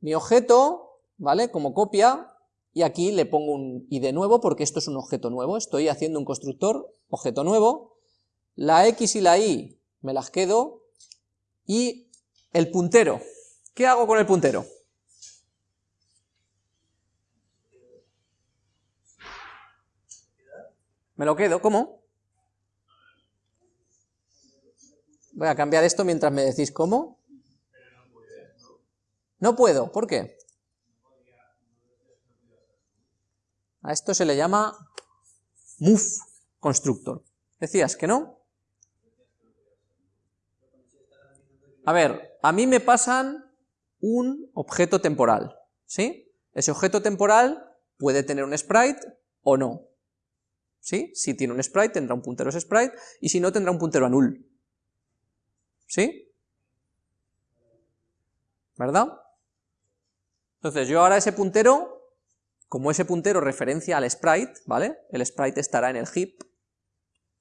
mi objeto, ¿vale?, como copia, y aquí le pongo un id nuevo, porque esto es un objeto nuevo, estoy haciendo un constructor, objeto nuevo, la x y la y me las quedo, y el puntero. ¿Qué hago con el puntero? Me lo quedo, ¿cómo? Voy a cambiar esto mientras me decís cómo. No puedo, ¿por qué? A esto se le llama move constructor. ¿Decías que no? A ver, a mí me pasan un objeto temporal, ¿sí? Ese objeto temporal puede tener un sprite o no, ¿sí? Si tiene un sprite tendrá un puntero sprite, y si no tendrá un puntero a null, ¿sí? ¿Verdad? Entonces yo ahora ese puntero, como ese puntero referencia al sprite, ¿vale? El sprite estará en el heap,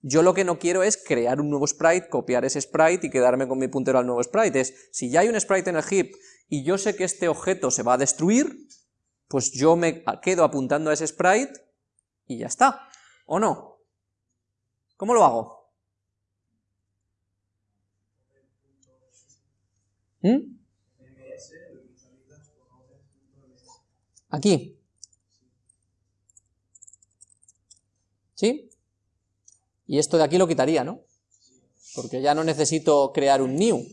yo lo que no quiero es crear un nuevo sprite, copiar ese sprite y quedarme con mi puntero al nuevo sprite. Es, si ya hay un sprite en el heap y yo sé que este objeto se va a destruir, pues yo me quedo apuntando a ese sprite y ya está. ¿O no? ¿Cómo lo hago? ¿Mm? Aquí. ¿Sí? Y esto de aquí lo quitaría, ¿no? Porque ya no necesito crear un new.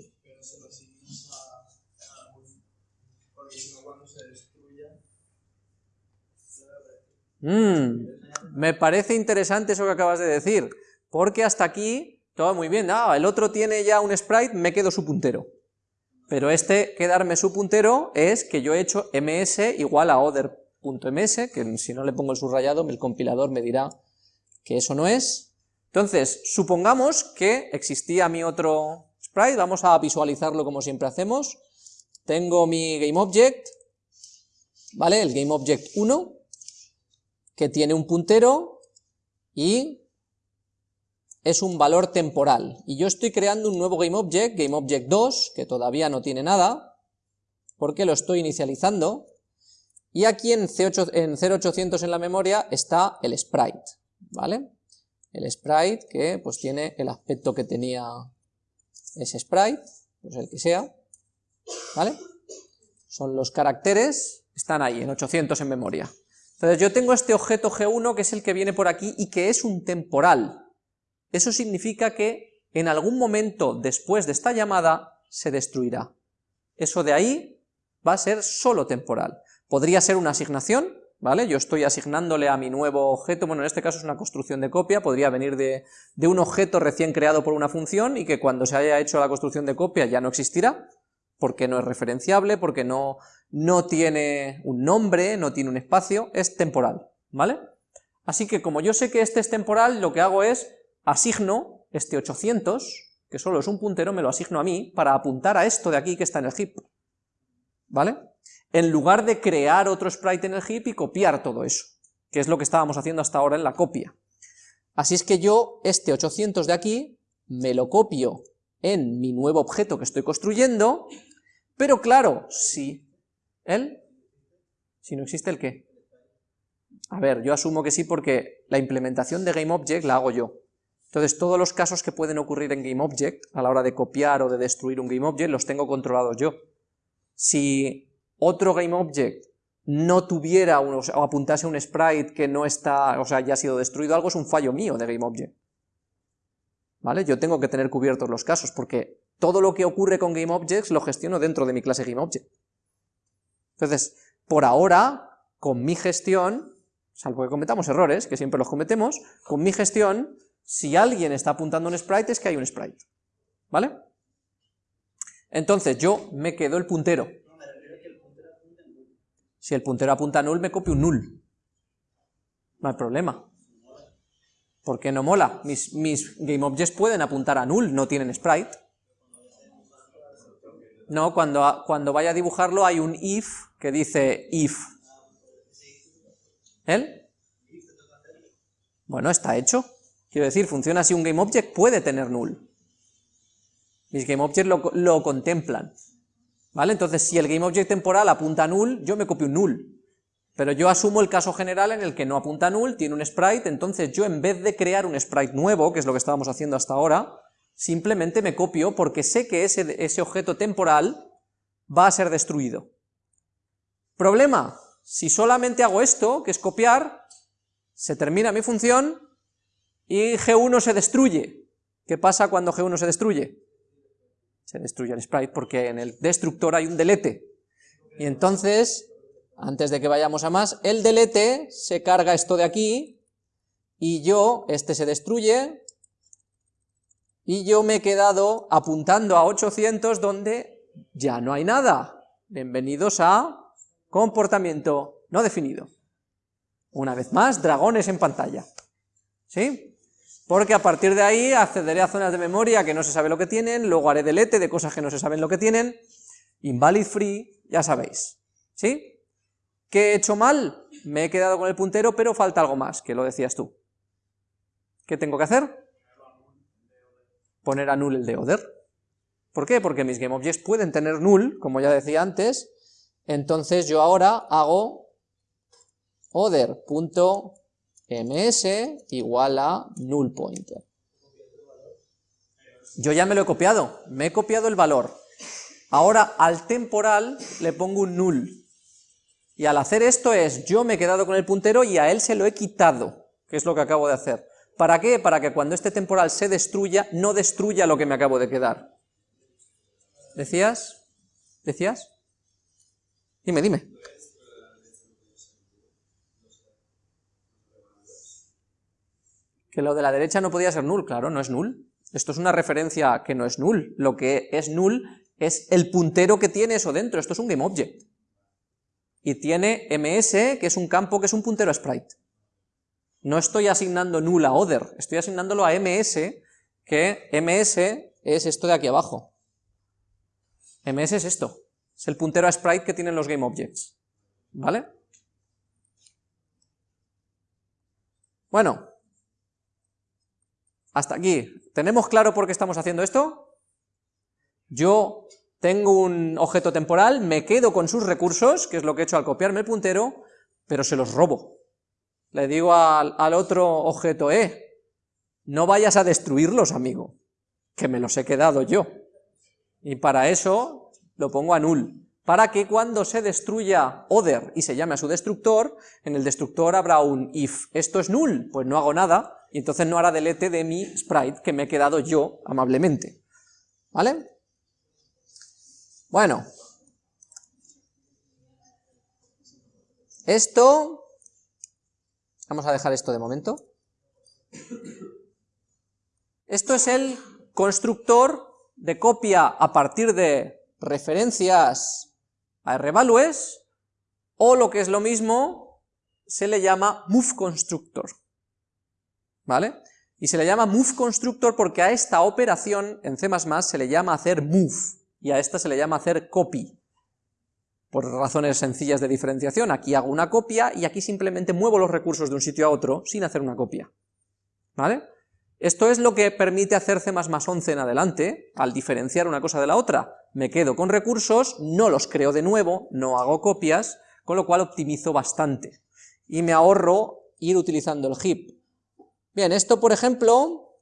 Mm, me parece interesante eso que acabas de decir, porque hasta aquí todo muy bien, ah, el otro tiene ya un sprite, me quedo su puntero. Pero este quedarme su puntero es que yo he hecho ms igual a other.ms, que si no le pongo el subrayado, el compilador me dirá que eso no es, entonces, supongamos que existía mi otro sprite, vamos a visualizarlo como siempre hacemos. Tengo mi GameObject, ¿vale? El GameObject 1, que tiene un puntero y es un valor temporal. Y yo estoy creando un nuevo GameObject, GameObject 2, que todavía no tiene nada, porque lo estoy inicializando, y aquí en, C8, en 0800 en la memoria está el sprite, ¿vale? El sprite que pues tiene el aspecto que tenía ese sprite, pues el que sea, ¿vale? Son los caracteres, están ahí en 800 en memoria. Entonces yo tengo este objeto G1 que es el que viene por aquí y que es un temporal. Eso significa que en algún momento después de esta llamada se destruirá. Eso de ahí va a ser solo temporal. Podría ser una asignación, ¿vale? Yo estoy asignándole a mi nuevo objeto, bueno, en este caso es una construcción de copia, podría venir de, un objeto recién creado por una función y que cuando se haya hecho la construcción de copia ya no existirá, porque no es referenciable, porque no, no tiene un nombre, no tiene un espacio, es temporal, ¿vale? Así que como yo sé que este es temporal, lo que hago es asigno este 800, que solo es un puntero, me lo asigno a mí, para apuntar a esto de aquí que está en el heap, ¿vale? En lugar de crear otro sprite en el heap y copiar todo eso, que es lo que estábamos haciendo hasta ahora en la copia. Así es que yo este 800 de aquí me lo copio en mi nuevo objeto que estoy construyendo, pero claro, si ¿el? Si no existe el qué. A ver, yo asumo que sí porque la implementación de GameObject la hago yo. Entonces, todos los casos que pueden ocurrir en GameObject, a la hora de copiar o de destruir un GameObject, los tengo controlados yo. Si otro GameObject no tuviera o apuntase un sprite que no está, o sea, ya ha sido destruido, algo es un fallo mío de GameObject. ¿Vale? Yo tengo que tener cubiertos los casos, porque todo lo que ocurre con GameObjects lo gestiono dentro de mi clase GameObject. Entonces, por ahora, con mi gestión, salvo que cometamos errores, que siempre los cometemos, con mi gestión si alguien está apuntando un sprite, es que hay un sprite. ¿Vale? Entonces yo me quedo el puntero. Si el puntero apunta a null, me copio un null. No hay problema. ¿Por qué no mola? Mis, mis GameObjects pueden apuntar a null, no tienen sprite. No, cuando, cuando vaya a dibujarlo hay un if que dice if. ¿El? Bueno, está hecho. Quiero decir, funciona así, un GameObject puede tener null. Mis GameObjects lo, lo contemplan. ¿Vale? Entonces, si el GameObject temporal apunta a null, yo me copio un null. Pero yo asumo el caso general en el que no apunta a null, tiene un sprite, entonces yo en vez de crear un sprite nuevo, que es lo que estábamos haciendo hasta ahora, simplemente me copio porque sé que ese, ese objeto temporal va a ser destruido. Problema, si solamente hago esto, que es copiar, se termina mi función, y G1 se destruye. ¿Qué pasa cuando G1 se destruye? Se destruye el sprite porque en el destructor hay un delete. Y entonces, antes de que vayamos a más, el delete se carga esto de aquí, y yo, este se destruye, y yo me he quedado apuntando a 800 donde ya no hay nada. Bienvenidos a comportamiento no definido. Una vez más, dragones en pantalla. ¿Sí? Porque a partir de ahí accederé a zonas de memoria que no se sabe lo que tienen, luego haré delete de cosas que no se saben lo que tienen, invalid free, ya sabéis, ¿sí? ¿Qué he hecho mal? Me he quedado con el puntero, pero falta algo más, que lo decías tú. ¿Qué tengo que hacer? Poner a null el de order. ¿Por qué? Porque mis GameObjects pueden tener null, como ya decía antes, entonces yo ahora hago order ms igual a null pointer. Yo ya me lo he copiado, me he copiado el valor. Ahora al temporal le pongo un null. Y al hacer esto es, yo me he quedado con el puntero y a él se lo he quitado, que es lo que acabo de hacer. ¿Para qué? Para que cuando este temporal se destruya, no destruya lo que me acabo de quedar. ¿Decías? ¿Decías? Dime, dime. Que lo de la derecha no podía ser null, claro, no es null. Esto es una referencia que no es null. Lo que es null es el puntero que tiene eso dentro. Esto es un GameObject. Y tiene ms, que es un campo que es un puntero sprite. No estoy asignando null a other, estoy asignándolo a ms, que ms es esto de aquí abajo. ms es esto, es el puntero a sprite que tienen los GameObjects. ¿Vale? Bueno, hasta aquí. ¿Tenemos claro por qué estamos haciendo esto? Yo tengo un objeto temporal, me quedo con sus recursos, que es lo que he hecho al copiarme el puntero, pero se los robo. Le digo al, otro objeto, eh, no vayas a destruirlos, amigo, que me los he quedado yo. Y para eso lo pongo a null, para que cuando se destruya other y se llame a su destructor, en el destructor habrá un if esto es null, pues no hago nada, y entonces no hará delete de mi sprite que me he quedado yo amablemente. ¿Vale? Bueno. Esto... Vamos a dejar esto de momento. Esto es el constructor de copia a partir de referencias a rvalues, o lo que es lo mismo, se le llama move constructor. ¿Vale? Y se le llama move constructor porque a esta operación en C++ se le llama hacer move, y a esta se le llama hacer copy. Por razones sencillas de diferenciación, aquí hago una copia y aquí simplemente muevo los recursos de un sitio a otro sin hacer una copia. ¿Vale? Esto es lo que permite hacer C++ 11 en adelante, al diferenciar una cosa de la otra. Me quedo con recursos, no los creo de nuevo, no hago copias, con lo cual optimizo bastante. Y me ahorro ir utilizando el heap. Bien, esto por ejemplo,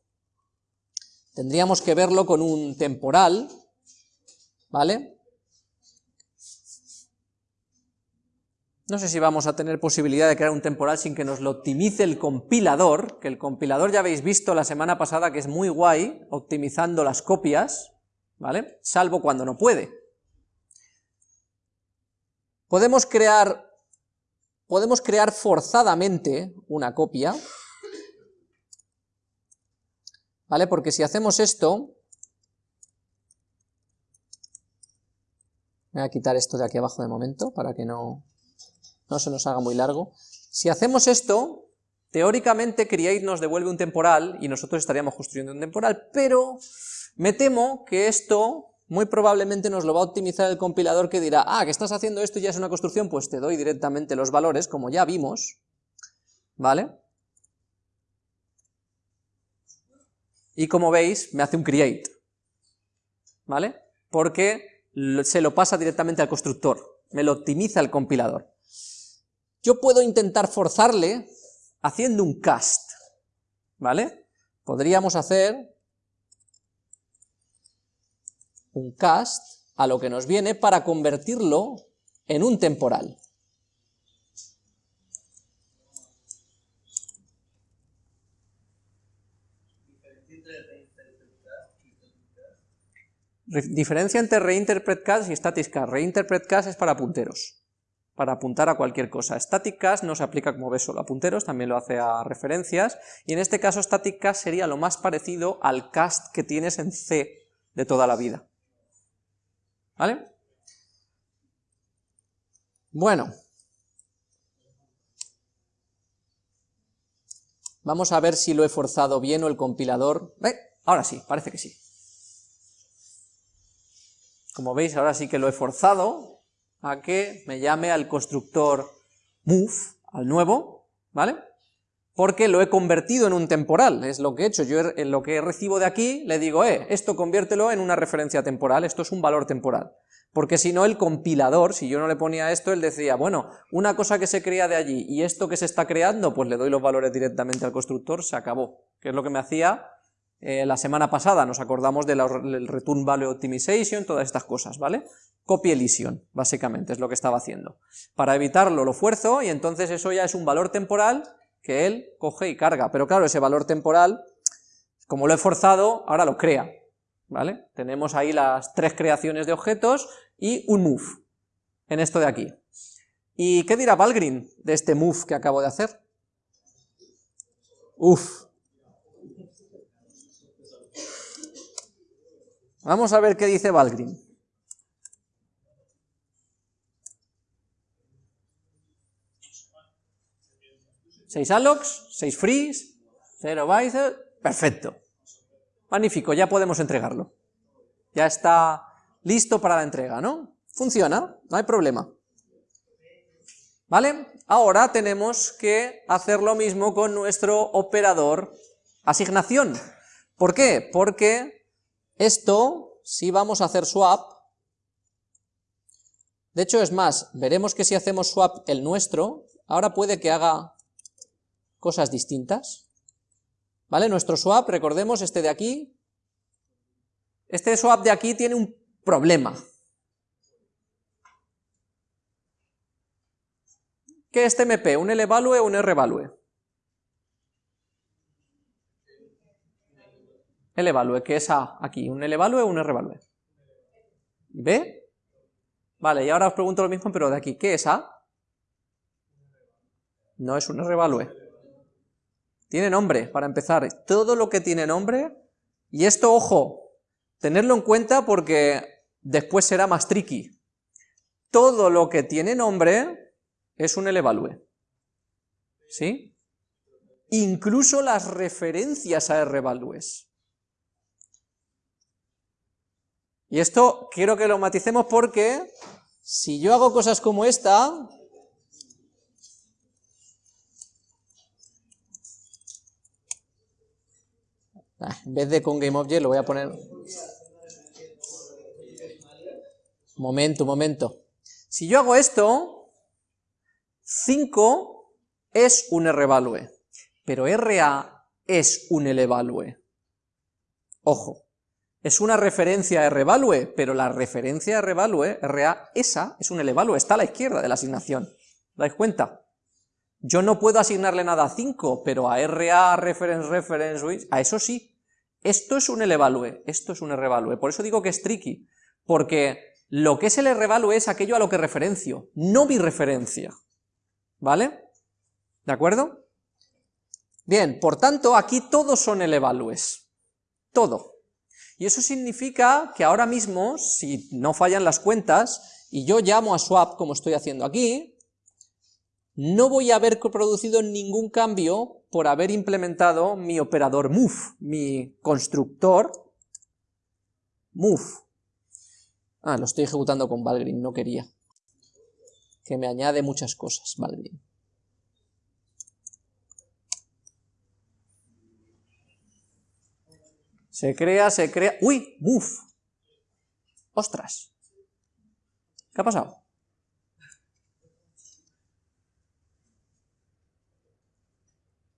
tendríamos que verlo con un temporal, ¿vale? No sé si vamos a tener posibilidad de crear un temporal sin que nos lo optimice el compilador, que el compilador ya habéis visto la semana pasada que es muy guay, optimizando las copias, ¿vale? Salvo cuando no puede. Podemos crear, podemos crear forzadamente una copia, ¿vale? Porque si hacemos esto, voy a quitar esto de aquí abajo de momento, para que no, no se nos haga muy largo. Si hacemos esto, teóricamente Create nos devuelve un temporal y nosotros estaríamos construyendo un temporal, pero me temo que esto muy probablemente nos lo va a optimizar el compilador que dirá, ah, que estás haciendo esto y ya es una construcción, pues te doy directamente los valores, como ya vimos, ¿vale? Y como veis, me hace un create, ¿vale? Porque se lo pasa directamente al constructor, me lo optimiza el compilador. Yo puedo intentar forzarle haciendo un cast, ¿vale? Podríamos hacer un cast a lo que nos viene para convertirlo en un temporal. Diferencia entre reinterpret cast y static cast. Reinterpret cast es para punteros para apuntar a cualquier cosa. Static cast no se aplica, como ves, solo a punteros, también lo hace a referencias, y en este caso static cast sería lo más parecido al cast que tienes en C de toda la vida. ¿Vale? Bueno. Vamos a ver si lo he forzado bien o el compilador... ¿Eh? Ahora sí, parece que sí. Como veis, ahora sí que lo he forzado, a que me llame al constructor move, al nuevo, ¿vale? Porque lo he convertido en un temporal, es lo que he hecho, yo en lo que recibo de aquí le digo, eh, esto conviértelo en una referencia temporal, esto es un valor temporal, porque si no el compilador, si yo no le ponía esto, él decía, bueno, una cosa que se crea de allí y esto que se está creando, pues le doy los valores directamente al constructor, se acabó, que es lo que me hacía eh, la semana pasada, nos acordamos del Return Value Optimization, todas estas cosas, ¿vale? Copy Elision, básicamente, es lo que estaba haciendo. Para evitarlo lo fuerzo y entonces eso ya es un valor temporal que él coge y carga, pero claro, ese valor temporal, como lo he forzado, ahora lo crea, ¿vale? Tenemos ahí las tres creaciones de objetos y un move, en esto de aquí. ¿Y qué dirá Valgrind de este move que acabo de hacer? Uf, Vamos a ver qué dice Valgrim. Seis allocs, seis frees, cero bytes, perfecto. Magnífico, ya podemos entregarlo. Ya está listo para la entrega, ¿no? Funciona, no hay problema. ¿Vale? Ahora tenemos que hacer lo mismo con nuestro operador asignación. ¿Por qué? Porque esto, si vamos a hacer swap, de hecho es más, veremos que si hacemos swap el nuestro, ahora puede que haga cosas distintas, ¿vale? Nuestro swap, recordemos, este de aquí, este swap de aquí tiene un problema. ¿Qué es TMP? ¿Un L-value o un R-value? El evalue, que es A aquí, un el evalue o un R evalue. ¿B? Vale, y ahora os pregunto lo mismo, pero de aquí, ¿qué es A? No es un R evalue. Tiene nombre, para empezar. Todo lo que tiene nombre, y esto, ojo, tenerlo en cuenta porque después será más tricky. Todo lo que tiene nombre es un evalue. ¿Sí? Incluso las referencias a R evalues. Y esto quiero que lo maticemos porque si yo hago cosas como esta, ah, en vez de con GameObject lo voy a poner... Momento, momento. Si yo hago esto, 5 es un RValue, pero RA es un LValue. Ojo, es una referencia a revalue, pero la referencia a revalue, RA, esa es un elevalue, está a la izquierda de la asignación. ¿Dais cuenta? Yo no puedo asignarle nada a 5, pero a RA, reference, reference, a eso sí. Esto es un elevalue, esto es un revalue. Por eso digo que es tricky, porque lo que es el revalue es aquello a lo que referencio, no mi referencia. ¿Vale? ¿De acuerdo? Bien, por tanto, aquí todos son elevalues. Todo. Y eso significa que ahora mismo, si no fallan las cuentas, y yo llamo a swap como estoy haciendo aquí, no voy a haber producido ningún cambio por haber implementado mi operador move, mi constructor move. Ah, lo estoy ejecutando con Valgrind, no quería. Que me añade muchas cosas, Valgrind. Se crea, se crea... ¡Uy! ¡Buf! ¡Ostras! ¿Qué ha pasado?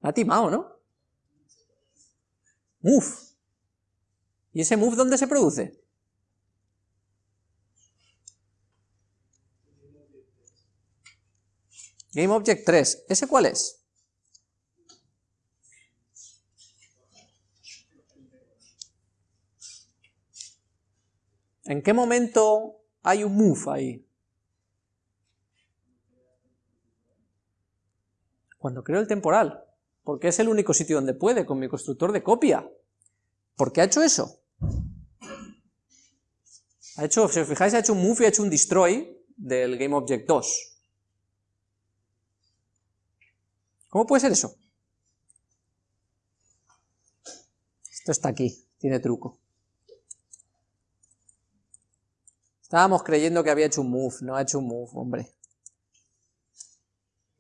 ha timado, ¿no? Move. ¿Y ese move dónde se produce? GameObject 3. ¿Ese cuál es? ¿En qué momento hay un move ahí? Cuando creo el temporal, porque es el único sitio donde puede, con mi constructor de copia. ¿Por qué ha hecho eso? Ha hecho, si os fijáis, ha hecho un move y ha hecho un destroy del GameObject 2. ¿Cómo puede ser eso? Esto está aquí, tiene truco. Estábamos creyendo que había hecho un move, no ha hecho un move, hombre.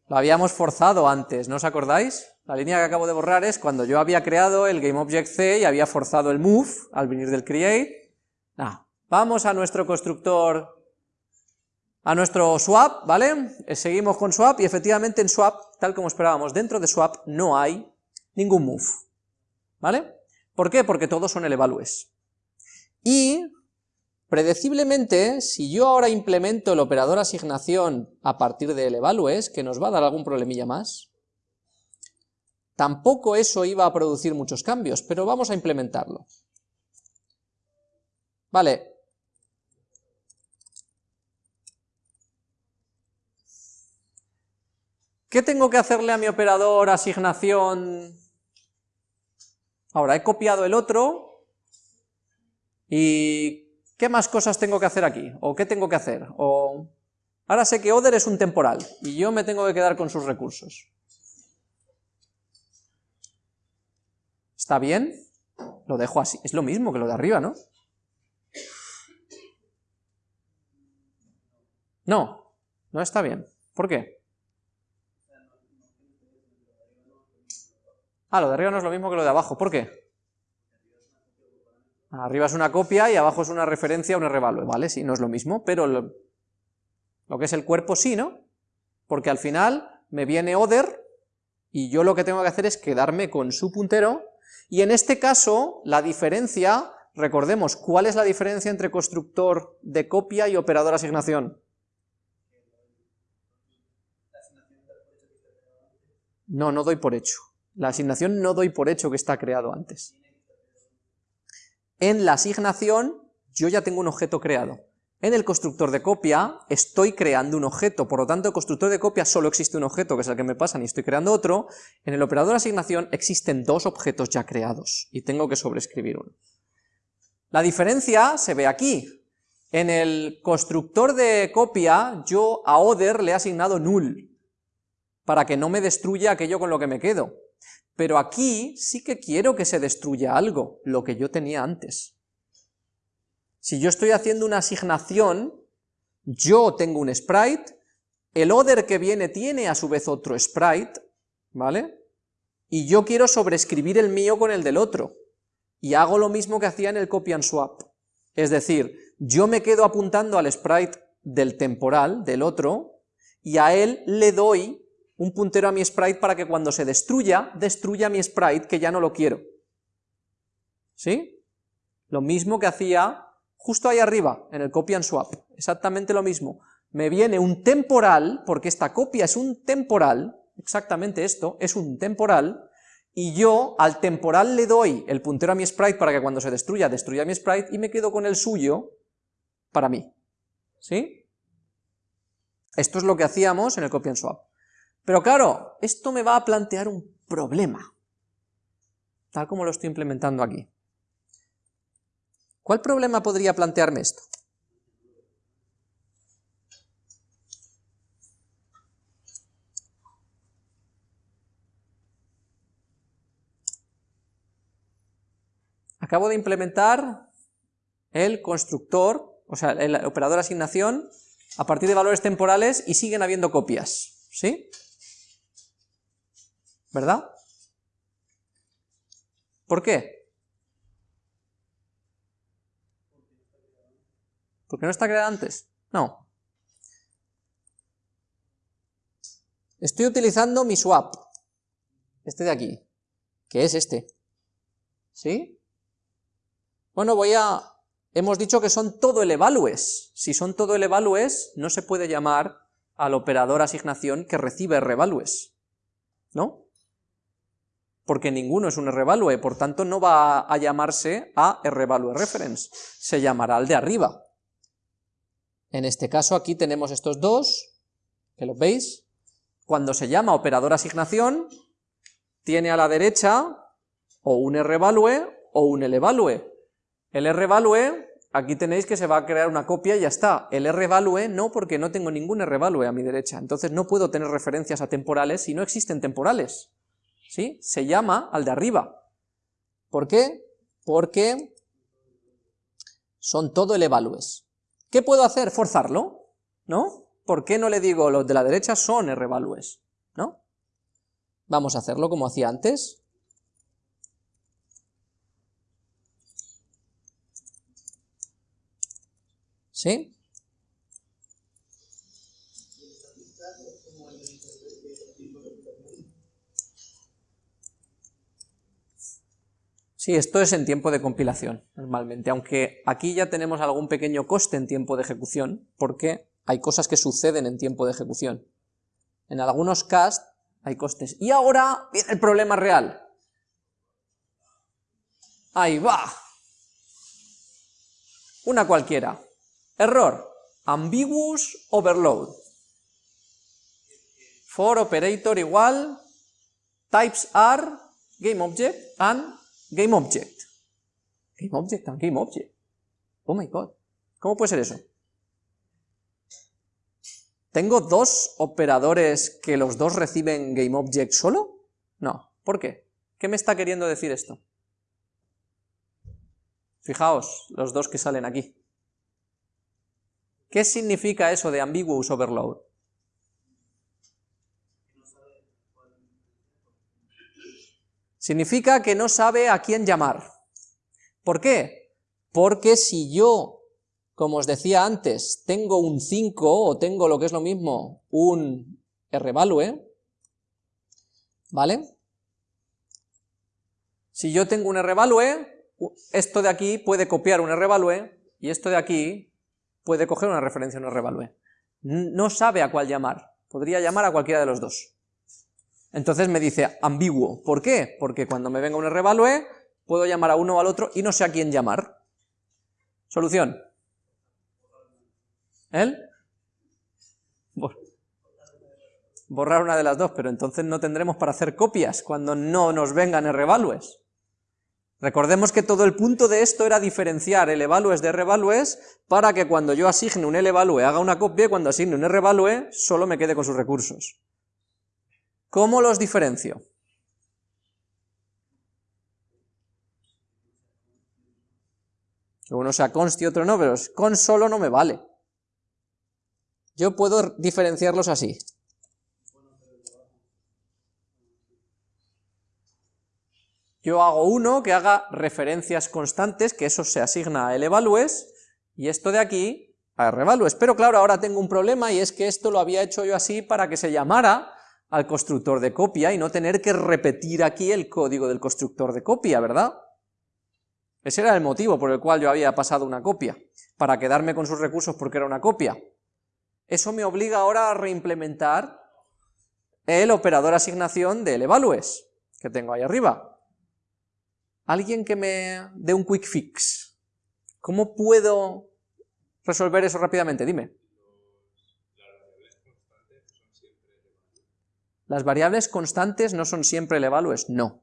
Lo habíamos forzado antes, ¿no os acordáis? La línea que acabo de borrar es cuando yo había creado el GameObject-C y había forzado el move al venir del create. vamos a nuestro constructor, a nuestro swap, ¿vale? Eh, seguimos con swap y efectivamente en swap, tal como esperábamos, dentro de swap no hay ningún move, ¿vale? ¿Por qué? Porque todos son el evalues. Y Predeciblemente, si yo ahora implemento el operador asignación a partir del evalues, que nos va a dar algún problemilla más, tampoco eso iba a producir muchos cambios, pero vamos a implementarlo. Vale. ¿Qué tengo que hacerle a mi operador asignación? Ahora, he copiado el otro y ¿qué más cosas tengo que hacer aquí? ¿O qué tengo que hacer? O ahora sé que Oder es un temporal, y yo me tengo que quedar con sus recursos. ¿Está bien? Lo dejo así, es lo mismo que lo de arriba, ¿no? No, no está bien. ¿Por qué? Ah, lo de arriba no es lo mismo que lo de abajo. ¿Por qué? Arriba es una copia y abajo es una referencia a un revalue, ¿vale? Sí, no es lo mismo, pero lo, que es el cuerpo sí, ¿no? Porque al final me viene other y yo lo que tengo que hacer es quedarme con su puntero y en este caso la diferencia, recordemos, ¿cuál es la diferencia entre constructor de copia y operador asignación? No, no doy por hecho. La asignación no doy por hecho que está creado antes. En la asignación yo ya tengo un objeto creado. En el constructor de copia estoy creando un objeto, por lo tanto el constructor de copia solo existe un objeto, que es el que me pasan y estoy creando otro. En el operador de asignación existen dos objetos ya creados y tengo que sobreescribir uno. La diferencia se ve aquí. En el constructor de copia yo a other le he asignado null, para que no me destruya aquello con lo que me quedo. Pero aquí sí que quiero que se destruya algo, lo que yo tenía antes. Si yo estoy haciendo una asignación, yo tengo un sprite, el other que viene tiene a su vez otro sprite, ¿vale? Y yo quiero sobreescribir el mío con el del otro, y hago lo mismo que hacía en el copy and swap. Es decir, yo me quedo apuntando al sprite del temporal, del otro, y a él le doy un puntero a mi sprite para que cuando se destruya, destruya mi sprite que ya no lo quiero. ¿Sí? Lo mismo que hacía justo ahí arriba, en el copy and swap, exactamente lo mismo. Me viene un temporal, porque esta copia es un temporal, exactamente esto, es un temporal, y yo al temporal le doy el puntero a mi sprite para que cuando se destruya, destruya mi sprite, y me quedo con el suyo para mí. ¿Sí? Esto es lo que hacíamos en el copy and swap. Pero claro, esto me va a plantear un problema, tal como lo estoy implementando aquí. ¿Cuál problema podría plantearme esto? Acabo de implementar el constructor, o sea, el operador asignación, a partir de valores temporales y siguen habiendo copias, ¿sí? ¿Verdad? ¿Por qué? ¿Por qué no está creado antes? No. Estoy utilizando mi swap, este de aquí, que es este, ¿sí? Bueno, voy a... Hemos dicho que son todo el evalues. Si son todo el evalues, no se puede llamar al operador asignación que recibe revalues, ¿no? Porque ninguno es un revalue, por tanto no va a llamarse a revalue reference, se llamará al de arriba. En este caso aquí tenemos estos dos, que los veis. Cuando se llama operador asignación, tiene a la derecha o un revalue o un elevalue. El rvalue, aquí tenéis que se va a crear una copia y ya está. El rvalue no, porque no tengo ningún rvalue a mi derecha, entonces no puedo tener referencias a temporales si no existen temporales. ¿Sí? Se llama al de arriba. ¿Por qué? Porque son todo el evalues. ¿Qué puedo hacer? Forzarlo, ¿no? ¿Por qué no le digo los de la derecha son rvalues? ¿No? Vamos a hacerlo como hacía antes. ¿Sí? Sí, esto es en tiempo de compilación, normalmente, aunque aquí ya tenemos algún pequeño coste en tiempo de ejecución, porque hay cosas que suceden en tiempo de ejecución. En algunos cast hay costes. Y ahora viene el problema real. Ahí va. Una cualquiera. Error, ambiguous overload. For operator igual, types are game object and game object. Game object game object. Oh my god. ¿Cómo puede ser eso? ¿Tengo dos operadores que los dos reciben GameObject solo? No. ¿Por qué? ¿Qué me está queriendo decir esto? Fijaos, los dos que salen aquí. ¿Qué significa eso de ambiguous overload? Significa que no sabe a quién llamar. ¿Por qué? Porque si yo, como os decía antes, tengo un 5 o tengo lo que es lo mismo, un rvalue, ¿vale? Si yo tengo un rvalue, esto de aquí puede copiar un rvalue y esto de aquí puede coger una referencia en un revalue. No sabe a cuál llamar, podría llamar a cualquiera de los dos. Entonces me dice ambiguo. ¿Por qué? Porque cuando me venga un revalue, puedo llamar a uno o al otro y no sé a quién llamar. Solución. ¿Él? Borrar una de las dos, pero entonces no tendremos para hacer copias cuando no nos vengan revalues. Recordemos que todo el punto de esto era diferenciar el evalues de revalues para que cuando yo asigne un evalue haga una copia y cuando asigne un revalue solo me quede con sus recursos. ¿Cómo los diferencio? uno sea const y otro no, pero con solo no me vale. Yo puedo diferenciarlos así. Yo hago uno que haga referencias constantes, que eso se asigna a evalues, y esto de aquí a revalues. Pero claro, ahora tengo un problema y es que esto lo había hecho yo así para que se llamara al constructor de copia y no tener que repetir aquí el código del constructor de copia, ¿verdad? Ese era el motivo por el cual yo había pasado una copia, para quedarme con sus recursos porque era una copia. Eso me obliga ahora a reimplementar el operador asignación del evalues, que tengo ahí arriba. Alguien que me dé un quick fix. ¿Cómo puedo resolver eso rápidamente? Dime. ¿Las variables constantes no son siempre el evalues? No.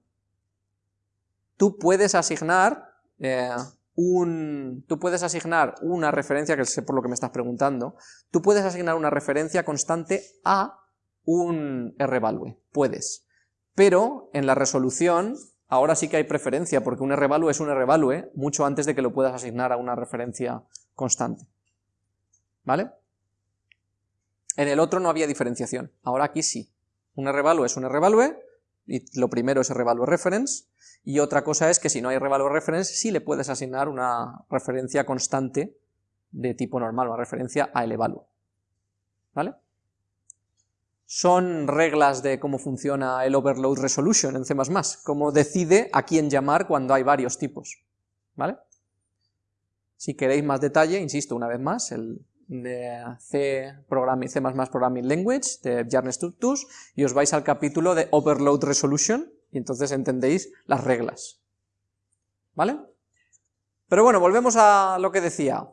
Tú puedes asignar eh, un, tú puedes asignar una referencia, que sé por lo que me estás preguntando, tú puedes asignar una referencia constante a un rvalue, puedes. Pero en la resolución, ahora sí que hay preferencia, porque un rvalue es un rvalue mucho antes de que lo puedas asignar a una referencia constante. ¿Vale? En el otro no había diferenciación, ahora aquí sí. Un rvalue es un rvalue, y lo primero es rvalue reference, y otra cosa es que si no hay revalue reference, sí le puedes asignar una referencia constante de tipo normal, una referencia a el evalue. ¿Vale? Son reglas de cómo funciona el overload resolution en C++, cómo decide a quién llamar cuando hay varios tipos. ¿Vale? Si queréis más detalle, insisto una vez más, el de C, Programming, C++ Programming Language de Jarnes Tutus, y os vais al capítulo de Overload Resolution, y entonces entendéis las reglas. ¿Vale? Pero bueno, volvemos a lo que decía.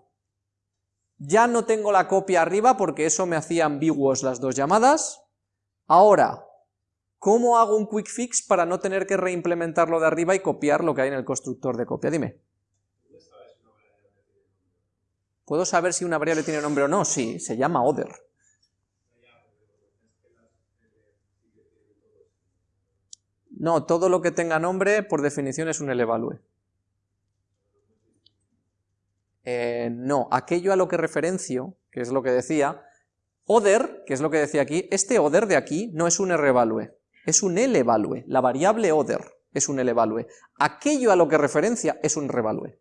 Ya no tengo la copia arriba porque eso me hacía ambiguos las dos llamadas. Ahora, ¿cómo hago un quick fix para no tener que reimplementarlo de arriba y copiar lo que hay en el constructor de copia? Dime. ¿Puedo saber si una variable tiene nombre o no? Sí, se llama other. No, todo lo que tenga nombre, por definición, es un elevalue. Eh, no, aquello a lo que referencio, que es lo que decía, other, que es lo que decía aquí, este other de aquí no es un revalue, es un elevalue, la variable other es un elevalue. Aquello a lo que referencia es un revalue.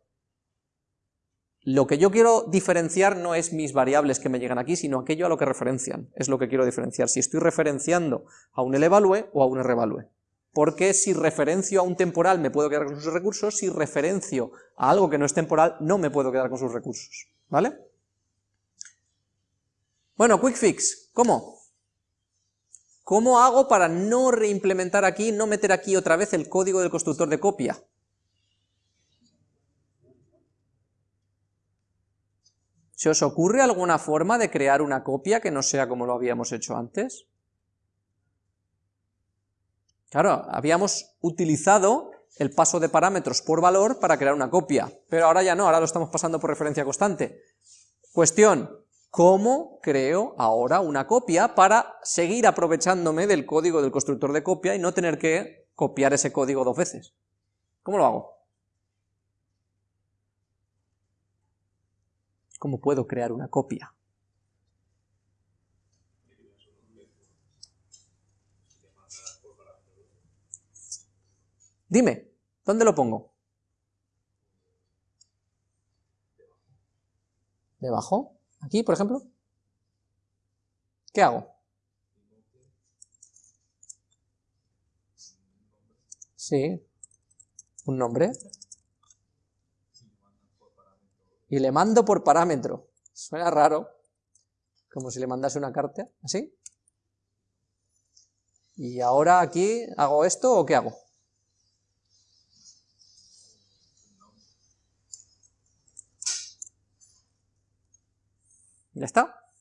Lo que yo quiero diferenciar no es mis variables que me llegan aquí, sino aquello a lo que referencian, es lo que quiero diferenciar, si estoy referenciando a un elevalue o a un revalue porque si referencio a un temporal me puedo quedar con sus recursos, si referencio a algo que no es temporal no me puedo quedar con sus recursos, ¿vale? Bueno, quick fix, ¿cómo? ¿Cómo hago para no reimplementar aquí, no meter aquí otra vez el código del constructor de copia? ¿Se os ocurre alguna forma de crear una copia que no sea como lo habíamos hecho antes? Claro, habíamos utilizado el paso de parámetros por valor para crear una copia, pero ahora ya no, ahora lo estamos pasando por referencia constante. Cuestión, ¿cómo creo ahora una copia para seguir aprovechándome del código del constructor de copia y no tener que copiar ese código dos veces? ¿Cómo lo hago? ¿Cómo puedo crear una copia? Dime, ¿dónde lo pongo? ¿Debajo? ¿Aquí, por ejemplo? ¿Qué hago? Sí, un nombre. Y le mando por parámetro. Suena raro, como si le mandase una carta, así. Y ahora aquí, ¿hago esto o qué hago? Ya está.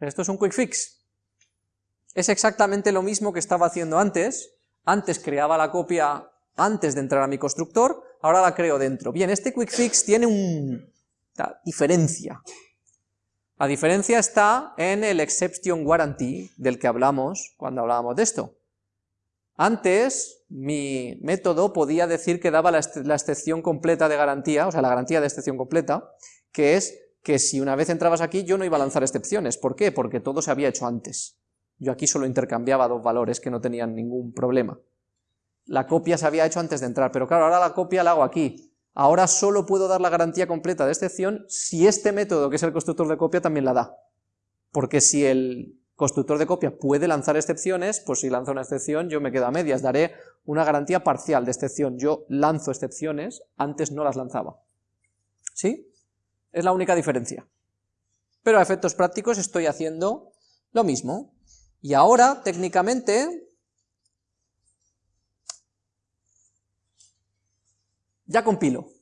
Esto es un quick fix. Es exactamente lo mismo que estaba haciendo antes. Antes creaba la copia antes de entrar a mi constructor, ahora la creo dentro. Bien, este quick fix tiene una diferencia. La diferencia está en el exception guarantee del que hablamos cuando hablábamos de esto. Antes, mi método podía decir que daba la, la excepción completa de garantía, o sea, la garantía de excepción completa, que es que si una vez entrabas aquí yo no iba a lanzar excepciones. ¿Por qué? Porque todo se había hecho antes. Yo aquí solo intercambiaba dos valores que no tenían ningún problema. La copia se había hecho antes de entrar, pero claro, ahora la copia la hago aquí. Ahora solo puedo dar la garantía completa de excepción si este método, que es el constructor de copia, también la da. Porque si el constructor de copia puede lanzar excepciones, pues si lanza una excepción yo me quedo a medias, daré una garantía parcial de excepción, yo lanzo excepciones, antes no las lanzaba. ¿Sí? Es la única diferencia. Pero a efectos prácticos estoy haciendo lo mismo. Y ahora, técnicamente, ya compilo.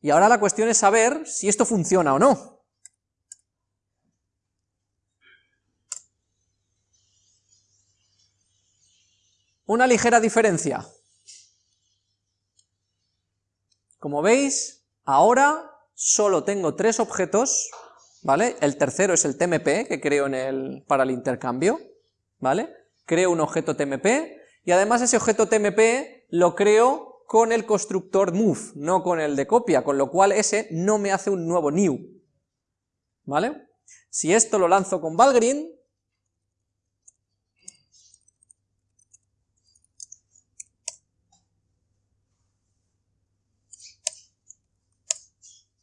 Y ahora la cuestión es saber si esto funciona o no. Una ligera diferencia. Como veis, ahora solo tengo tres objetos, ¿vale? El tercero es el TMP, que creo en el, para el intercambio, ¿vale? Creo un objeto TMP, y además ese objeto TMP lo creo con el constructor move, no con el de copia, con lo cual ese no me hace un nuevo new, ¿vale? Si esto lo lanzo con Valgrind,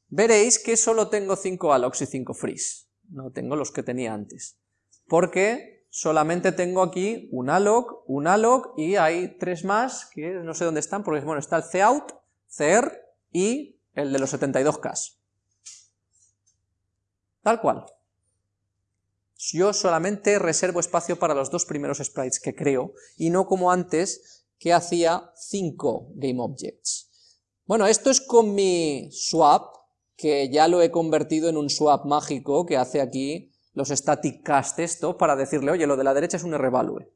veréis que solo tengo 5 allocs y 5 frees, no tengo los que tenía antes, porque solamente tengo aquí un alloc, un alloc y hay tres más que no sé dónde están, porque bueno, está el cout, cer y el de los 72k. Tal cual. Yo solamente reservo espacio para los dos primeros sprites que creo, y no como antes, que hacía 5 GameObjects. Bueno, esto es con mi swap, que ya lo he convertido en un swap mágico que hace aquí los static cast esto para decirle, oye, lo de la derecha es un revalue,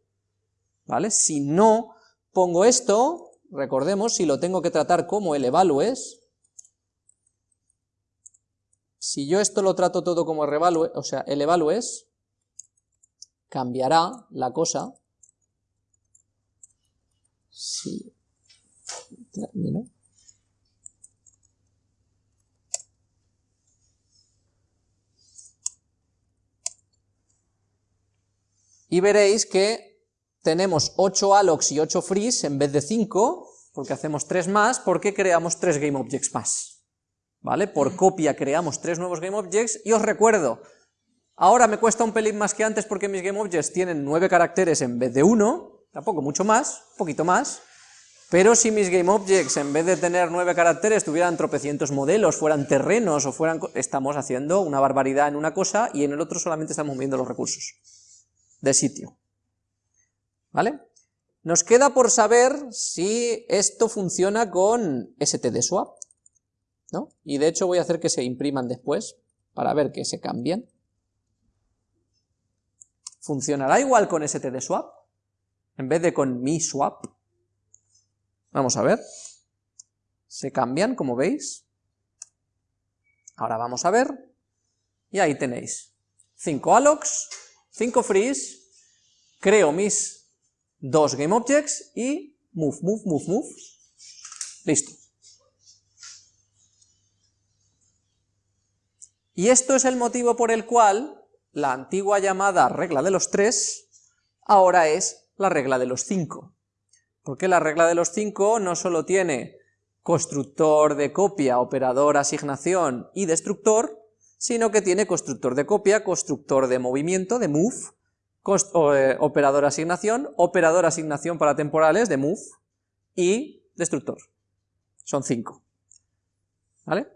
¿vale? Si no pongo esto, recordemos, si lo tengo que tratar como el evalues, si yo esto lo trato todo como revalue, o sea, el evalues, cambiará la cosa, si y veréis que tenemos 8 allocs y 8 frees en vez de 5, porque hacemos 3 más, porque creamos 3 GameObjects más. ¿Vale? Por copia creamos 3 nuevos GameObjects, y os recuerdo, ahora me cuesta un pelín más que antes porque mis GameObjects tienen 9 caracteres en vez de 1, tampoco mucho más, un poquito más, pero si mis GameObjects en vez de tener 9 caracteres tuvieran tropecientos modelos, fueran terrenos o fueran... estamos haciendo una barbaridad en una cosa y en el otro solamente estamos moviendo los recursos de sitio. ¿Vale? Nos queda por saber si esto funciona con stdswap, ¿no? Y de hecho voy a hacer que se impriman después, para ver que se cambian. ¿Funcionará igual con stdswap? En vez de con mi swap. Vamos a ver. Se cambian, como veis. Ahora vamos a ver. Y ahí tenéis 5 allocs 5 frees, creo mis dos GameObjects y move, move, move, move, listo. Y esto es el motivo por el cual la antigua llamada regla de los tres ahora es la regla de los cinco. Porque la regla de los cinco no solo tiene constructor de copia, operador, asignación y destructor, sino que tiene constructor de copia, constructor de movimiento, de move, eh, operador asignación, operador asignación para temporales, de move, y destructor. Son cinco. ¿Vale?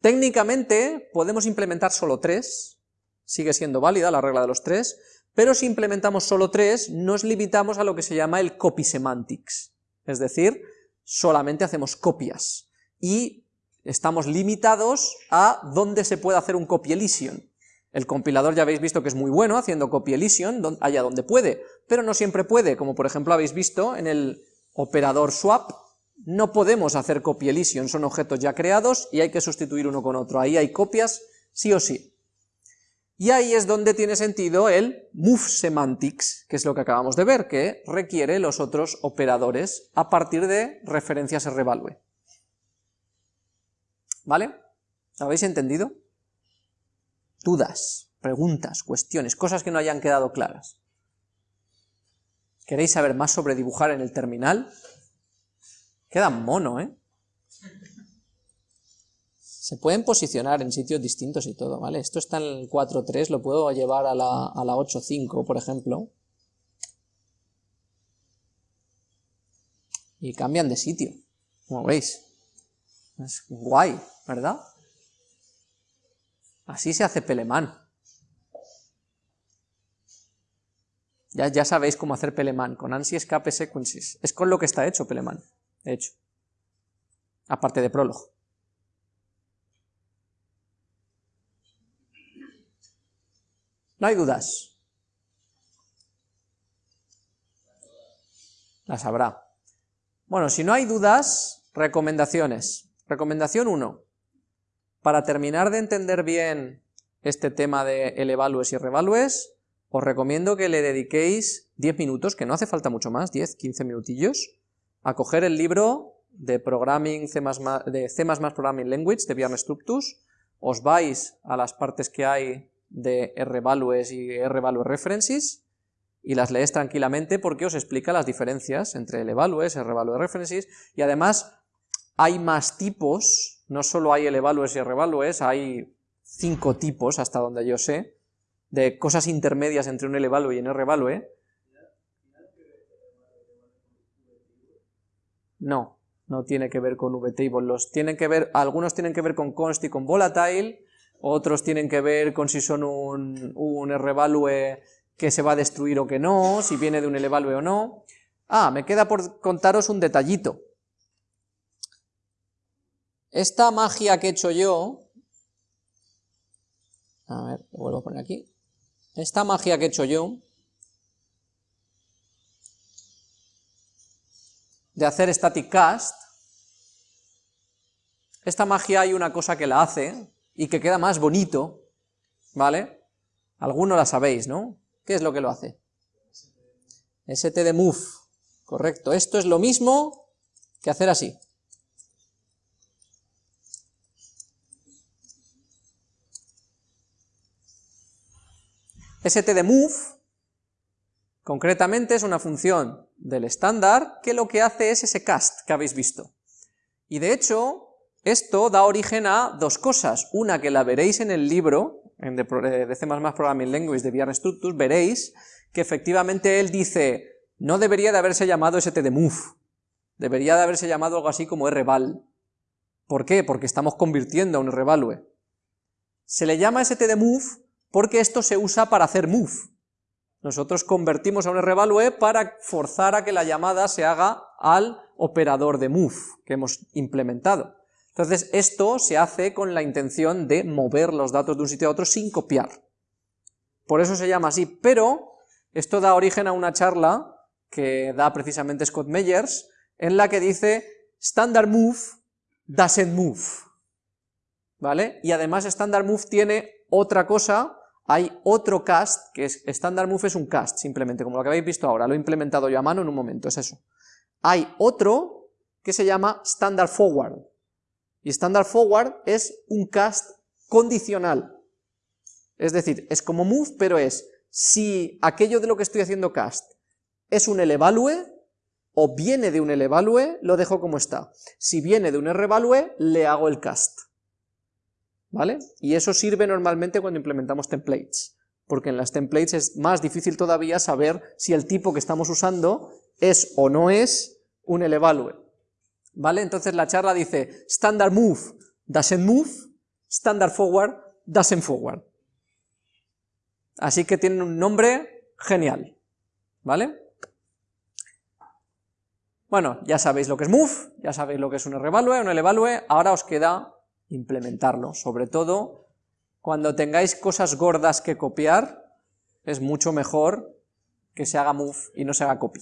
Técnicamente podemos implementar solo tres, sigue siendo válida la regla de los tres, pero si implementamos solo tres, nos limitamos a lo que se llama el copy semantics, es decir, solamente hacemos copias, y estamos limitados a dónde se puede hacer un copy elision. El compilador ya habéis visto que es muy bueno haciendo copy elision allá donde puede, pero no siempre puede, como por ejemplo habéis visto en el operador swap, no podemos hacer copy elision, son objetos ya creados y hay que sustituir uno con otro, ahí hay copias sí o sí. Y ahí es donde tiene sentido el move semantics, que es lo que acabamos de ver, que requiere los otros operadores a partir de referencias revalue. ¿Vale? ¿Habéis entendido? Dudas, preguntas, cuestiones, cosas que no hayan quedado claras. ¿Queréis saber más sobre dibujar en el terminal? Queda mono, ¿eh? Se pueden posicionar en sitios distintos y todo, ¿vale? Esto está en el 4.3, lo puedo llevar a la, a la 8.5, por ejemplo. Y cambian de sitio, como veis. Es guay, ¿verdad? Así se hace Peleman. Ya, ya sabéis cómo hacer Peleman, con ANSI Escape Sequences. Es con lo que está hecho Peleman, de hecho. Aparte de Prolog. No hay dudas. Las habrá. Bueno, si no hay dudas, recomendaciones. Recomendación 1. Para terminar de entender bien este tema de el evalues y revalues, os recomiendo que le dediquéis 10 minutos, que no hace falta mucho más, 10, 15 minutillos, a coger el libro de Programming C++, de C++ Programming Language de Bjarne Structus, os vais a las partes que hay de RValues y RValue References y las lees tranquilamente porque os explica las diferencias entre el evalues, RValue References y además hay más tipos, no solo hay el evalues y RValues, hay cinco tipos hasta donde yo sé, de cosas intermedias entre un evalue y un RValue. No, no tiene que ver con vtable, los tienen que ver, algunos tienen que ver con const y con volatile, otros tienen que ver con si son un, un revalue que se va a destruir o que no, si viene de un evalue o no. Ah, me queda por contaros un detallito. Esta magia que he hecho yo, a ver, lo vuelvo a poner aquí, esta magia que he hecho yo, de hacer static cast, esta magia hay una cosa que la hace, y que queda más bonito, ¿vale? Algunos la sabéis, ¿no? ¿Qué es lo que lo hace? de move, correcto. Esto es lo mismo que hacer así. Move, concretamente es una función del estándar que lo que hace es ese cast que habéis visto. Y de hecho, esto da origen a dos cosas, una que la veréis en el libro, en de, C++ Programming Language de Bjarne Structus, veréis que efectivamente él dice, no debería de haberse llamado stdmove, debería de haberse llamado algo así como rval. ¿Por qué? Porque estamos convirtiendo a un revalue. Se le llama stdmove porque esto se usa para hacer move. Nosotros convertimos a un revalue para forzar a que la llamada se haga al operador de move que hemos implementado. Entonces esto se hace con la intención de mover los datos de un sitio a otro sin copiar. Por eso se llama así, pero esto da origen a una charla que da precisamente Scott Meyers, en la que dice standard move doesn't move, ¿vale? Y además standard move tiene otra cosa, hay otro cast, que es standard move es un cast, simplemente, como lo que habéis visto ahora, lo he implementado yo a mano en un momento, es eso. Hay otro que se llama standard forward, y standard forward es un cast condicional. Es decir, es como move, pero es si aquello de lo que estoy haciendo cast es un elevalue o viene de un elevalue, lo dejo como está. Si viene de un revalue, le hago el cast. ¿Vale? Y eso sirve normalmente cuando implementamos templates, porque en las templates es más difícil todavía saber si el tipo que estamos usando es o no es un elevalue. ¿vale? Entonces la charla dice, standard move doesn't move, standard forward doesn't forward. Así que tienen un nombre genial, ¿vale? Bueno, ya sabéis lo que es move, ya sabéis lo que es un revalue, un evalue, ahora os queda implementarlo, sobre todo cuando tengáis cosas gordas que copiar, es mucho mejor que se haga move y no se haga copy.